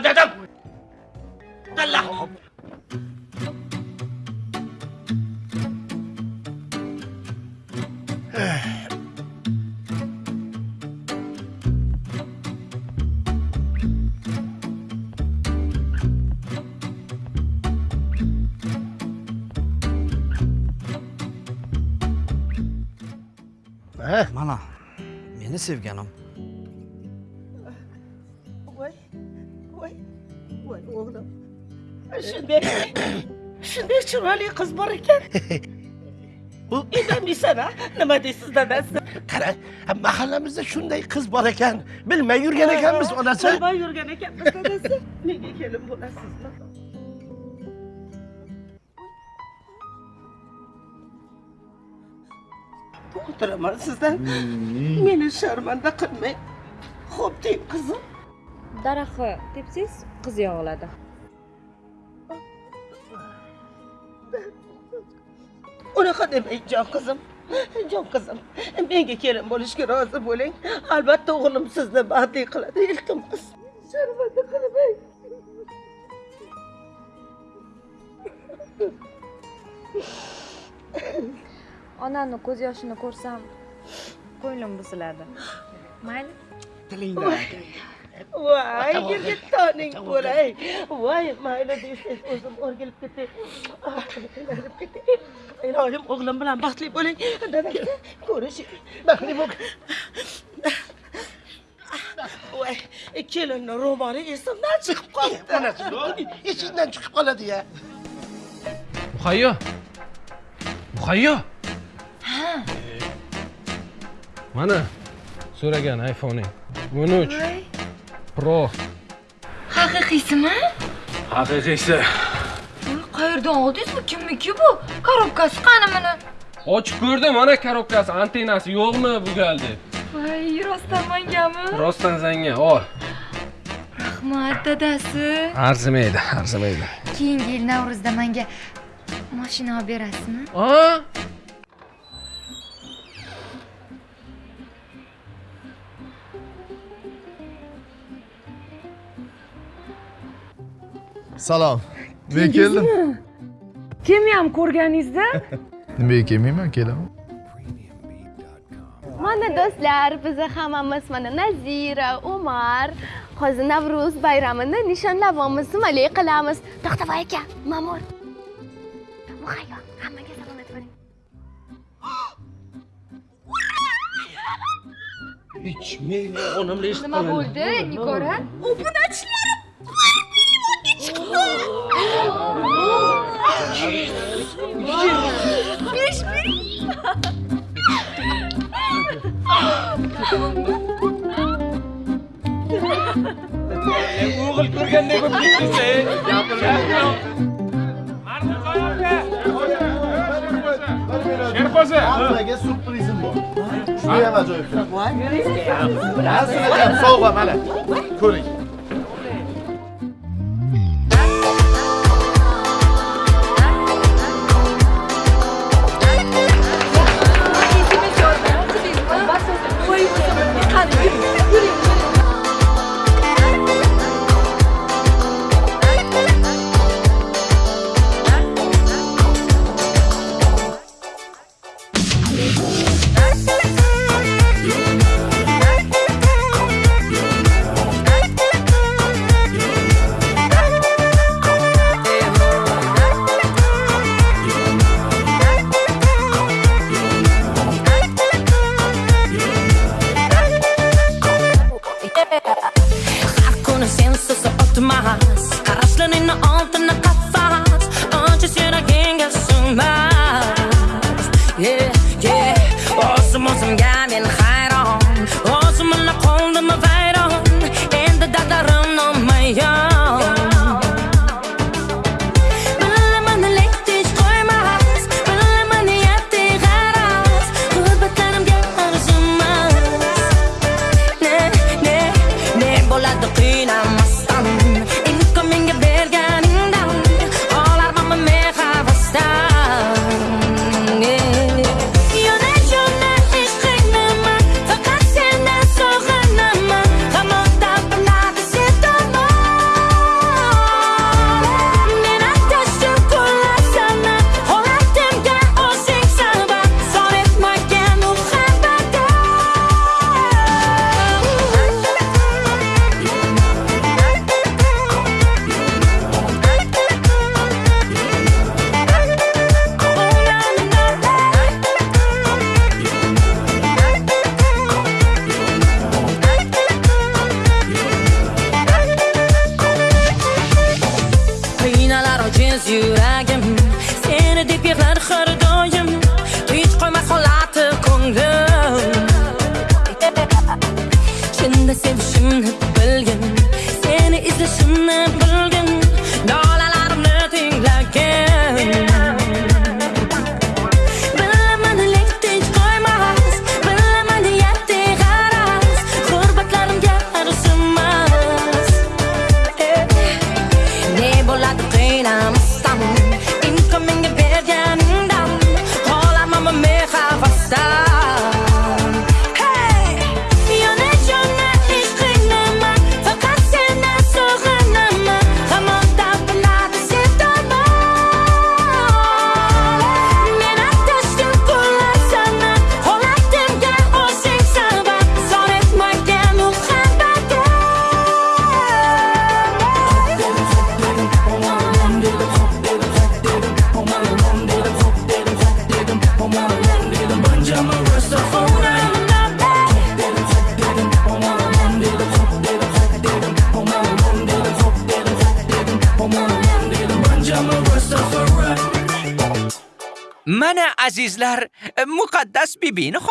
Speaker 9: meni sevganim
Speaker 7: voy voy voy o'g'lim shunday shunday chiroyli qiz bor ekan [LAUGHS] indamaysan a nima deysiz dadasi
Speaker 29: qara ha, mahallamizda shunday qiz bor ekan bilmay yurgan ekanmiz onasi
Speaker 7: bilmay yurgan ekanmiz dadasi nega kelin bo'lasizmi o'tiraman sizdan meni sharmanda qilmang. Xo'p deng qizim.
Speaker 45: Daraxtni tepsangiz qiz yog'iladi.
Speaker 7: Unaqa demang jon qizim. Jon qizim menga kelin bo'lishga rozi bo'ling. Albatta o'g'lim sizni baxtli qiladi iltimos. Sharmanda qilmang
Speaker 45: onamni ko'z yoshini ko'rsam ko'nglim buziladi. Mayli.
Speaker 7: Voy. Girgittoning bo'lay voy mayli desangiz o'zim o'rgilib ketay. Aylanib ketay. Ilohim o'g'lim bilan baxtli bo'ling. Dadasi ko'rishing. Baxtli bo'l. Voy kelinni ro'moli esimdan chiqib qoldi.
Speaker 29: Onasi esingdan chiqib qoladi ya.
Speaker 32: Muhayyo muhayyo mana so'ragan iphone'ing. O'n uch. Pro.
Speaker 46: Haqiqiysimi
Speaker 32: haqiqiysi.
Speaker 46: Qayerdan oldingiz bu kimniki bu? Korobkasi qani buni
Speaker 32: ochib ko'rdim mana korobkasi antennasi yo'qmi bu galgi
Speaker 46: voy rostdan mangami?
Speaker 32: Rostdan zanga ol
Speaker 46: rahmat dadasi.
Speaker 32: Arzimaydi arzimaydi.
Speaker 46: Keyingi yil navro'zda manga mashina olib berasizmi
Speaker 47: Salom. Men keldim.
Speaker 46: kimni ham ko'rganingizda?
Speaker 47: Nimaga kelmayman, kelaman.
Speaker 5: mana do'stlar biza hammamiz mana nazira umar hozir navro'z bayramini nishonlayapmiz nimalar qilamiz. To'xtavoy aka ma'mur. Muhayyo hammaga salom aytib boring
Speaker 29: hech men onamni eshitib
Speaker 46: nima bo'ldi nigora?
Speaker 5: Obunachilarim
Speaker 32: o'g'il ko'rganday bo'lib ketdingiz
Speaker 38: sherpoza
Speaker 34: hammaga surprizim bor Shu shuniyam ajoyib voy aslida sovg'a mana ko'ring
Speaker 27: ramen,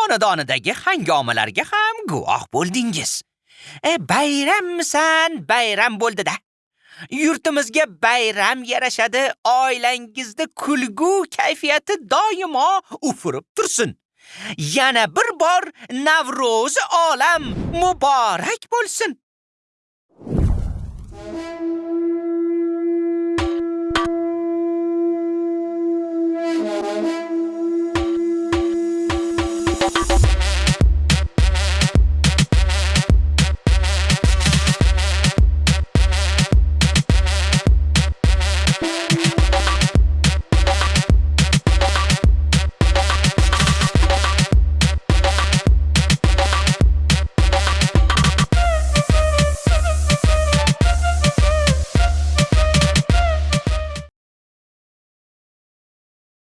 Speaker 27: xonadonidagi hangomalarga ham guvoh bo'ldingiz. E, bayrammisan bayram bo'ldida yurtimizga bayram yarashadi oilangizda kulgu kayfiyati doimo ufurib tursin. Yana bir bor navro'zi olam muborak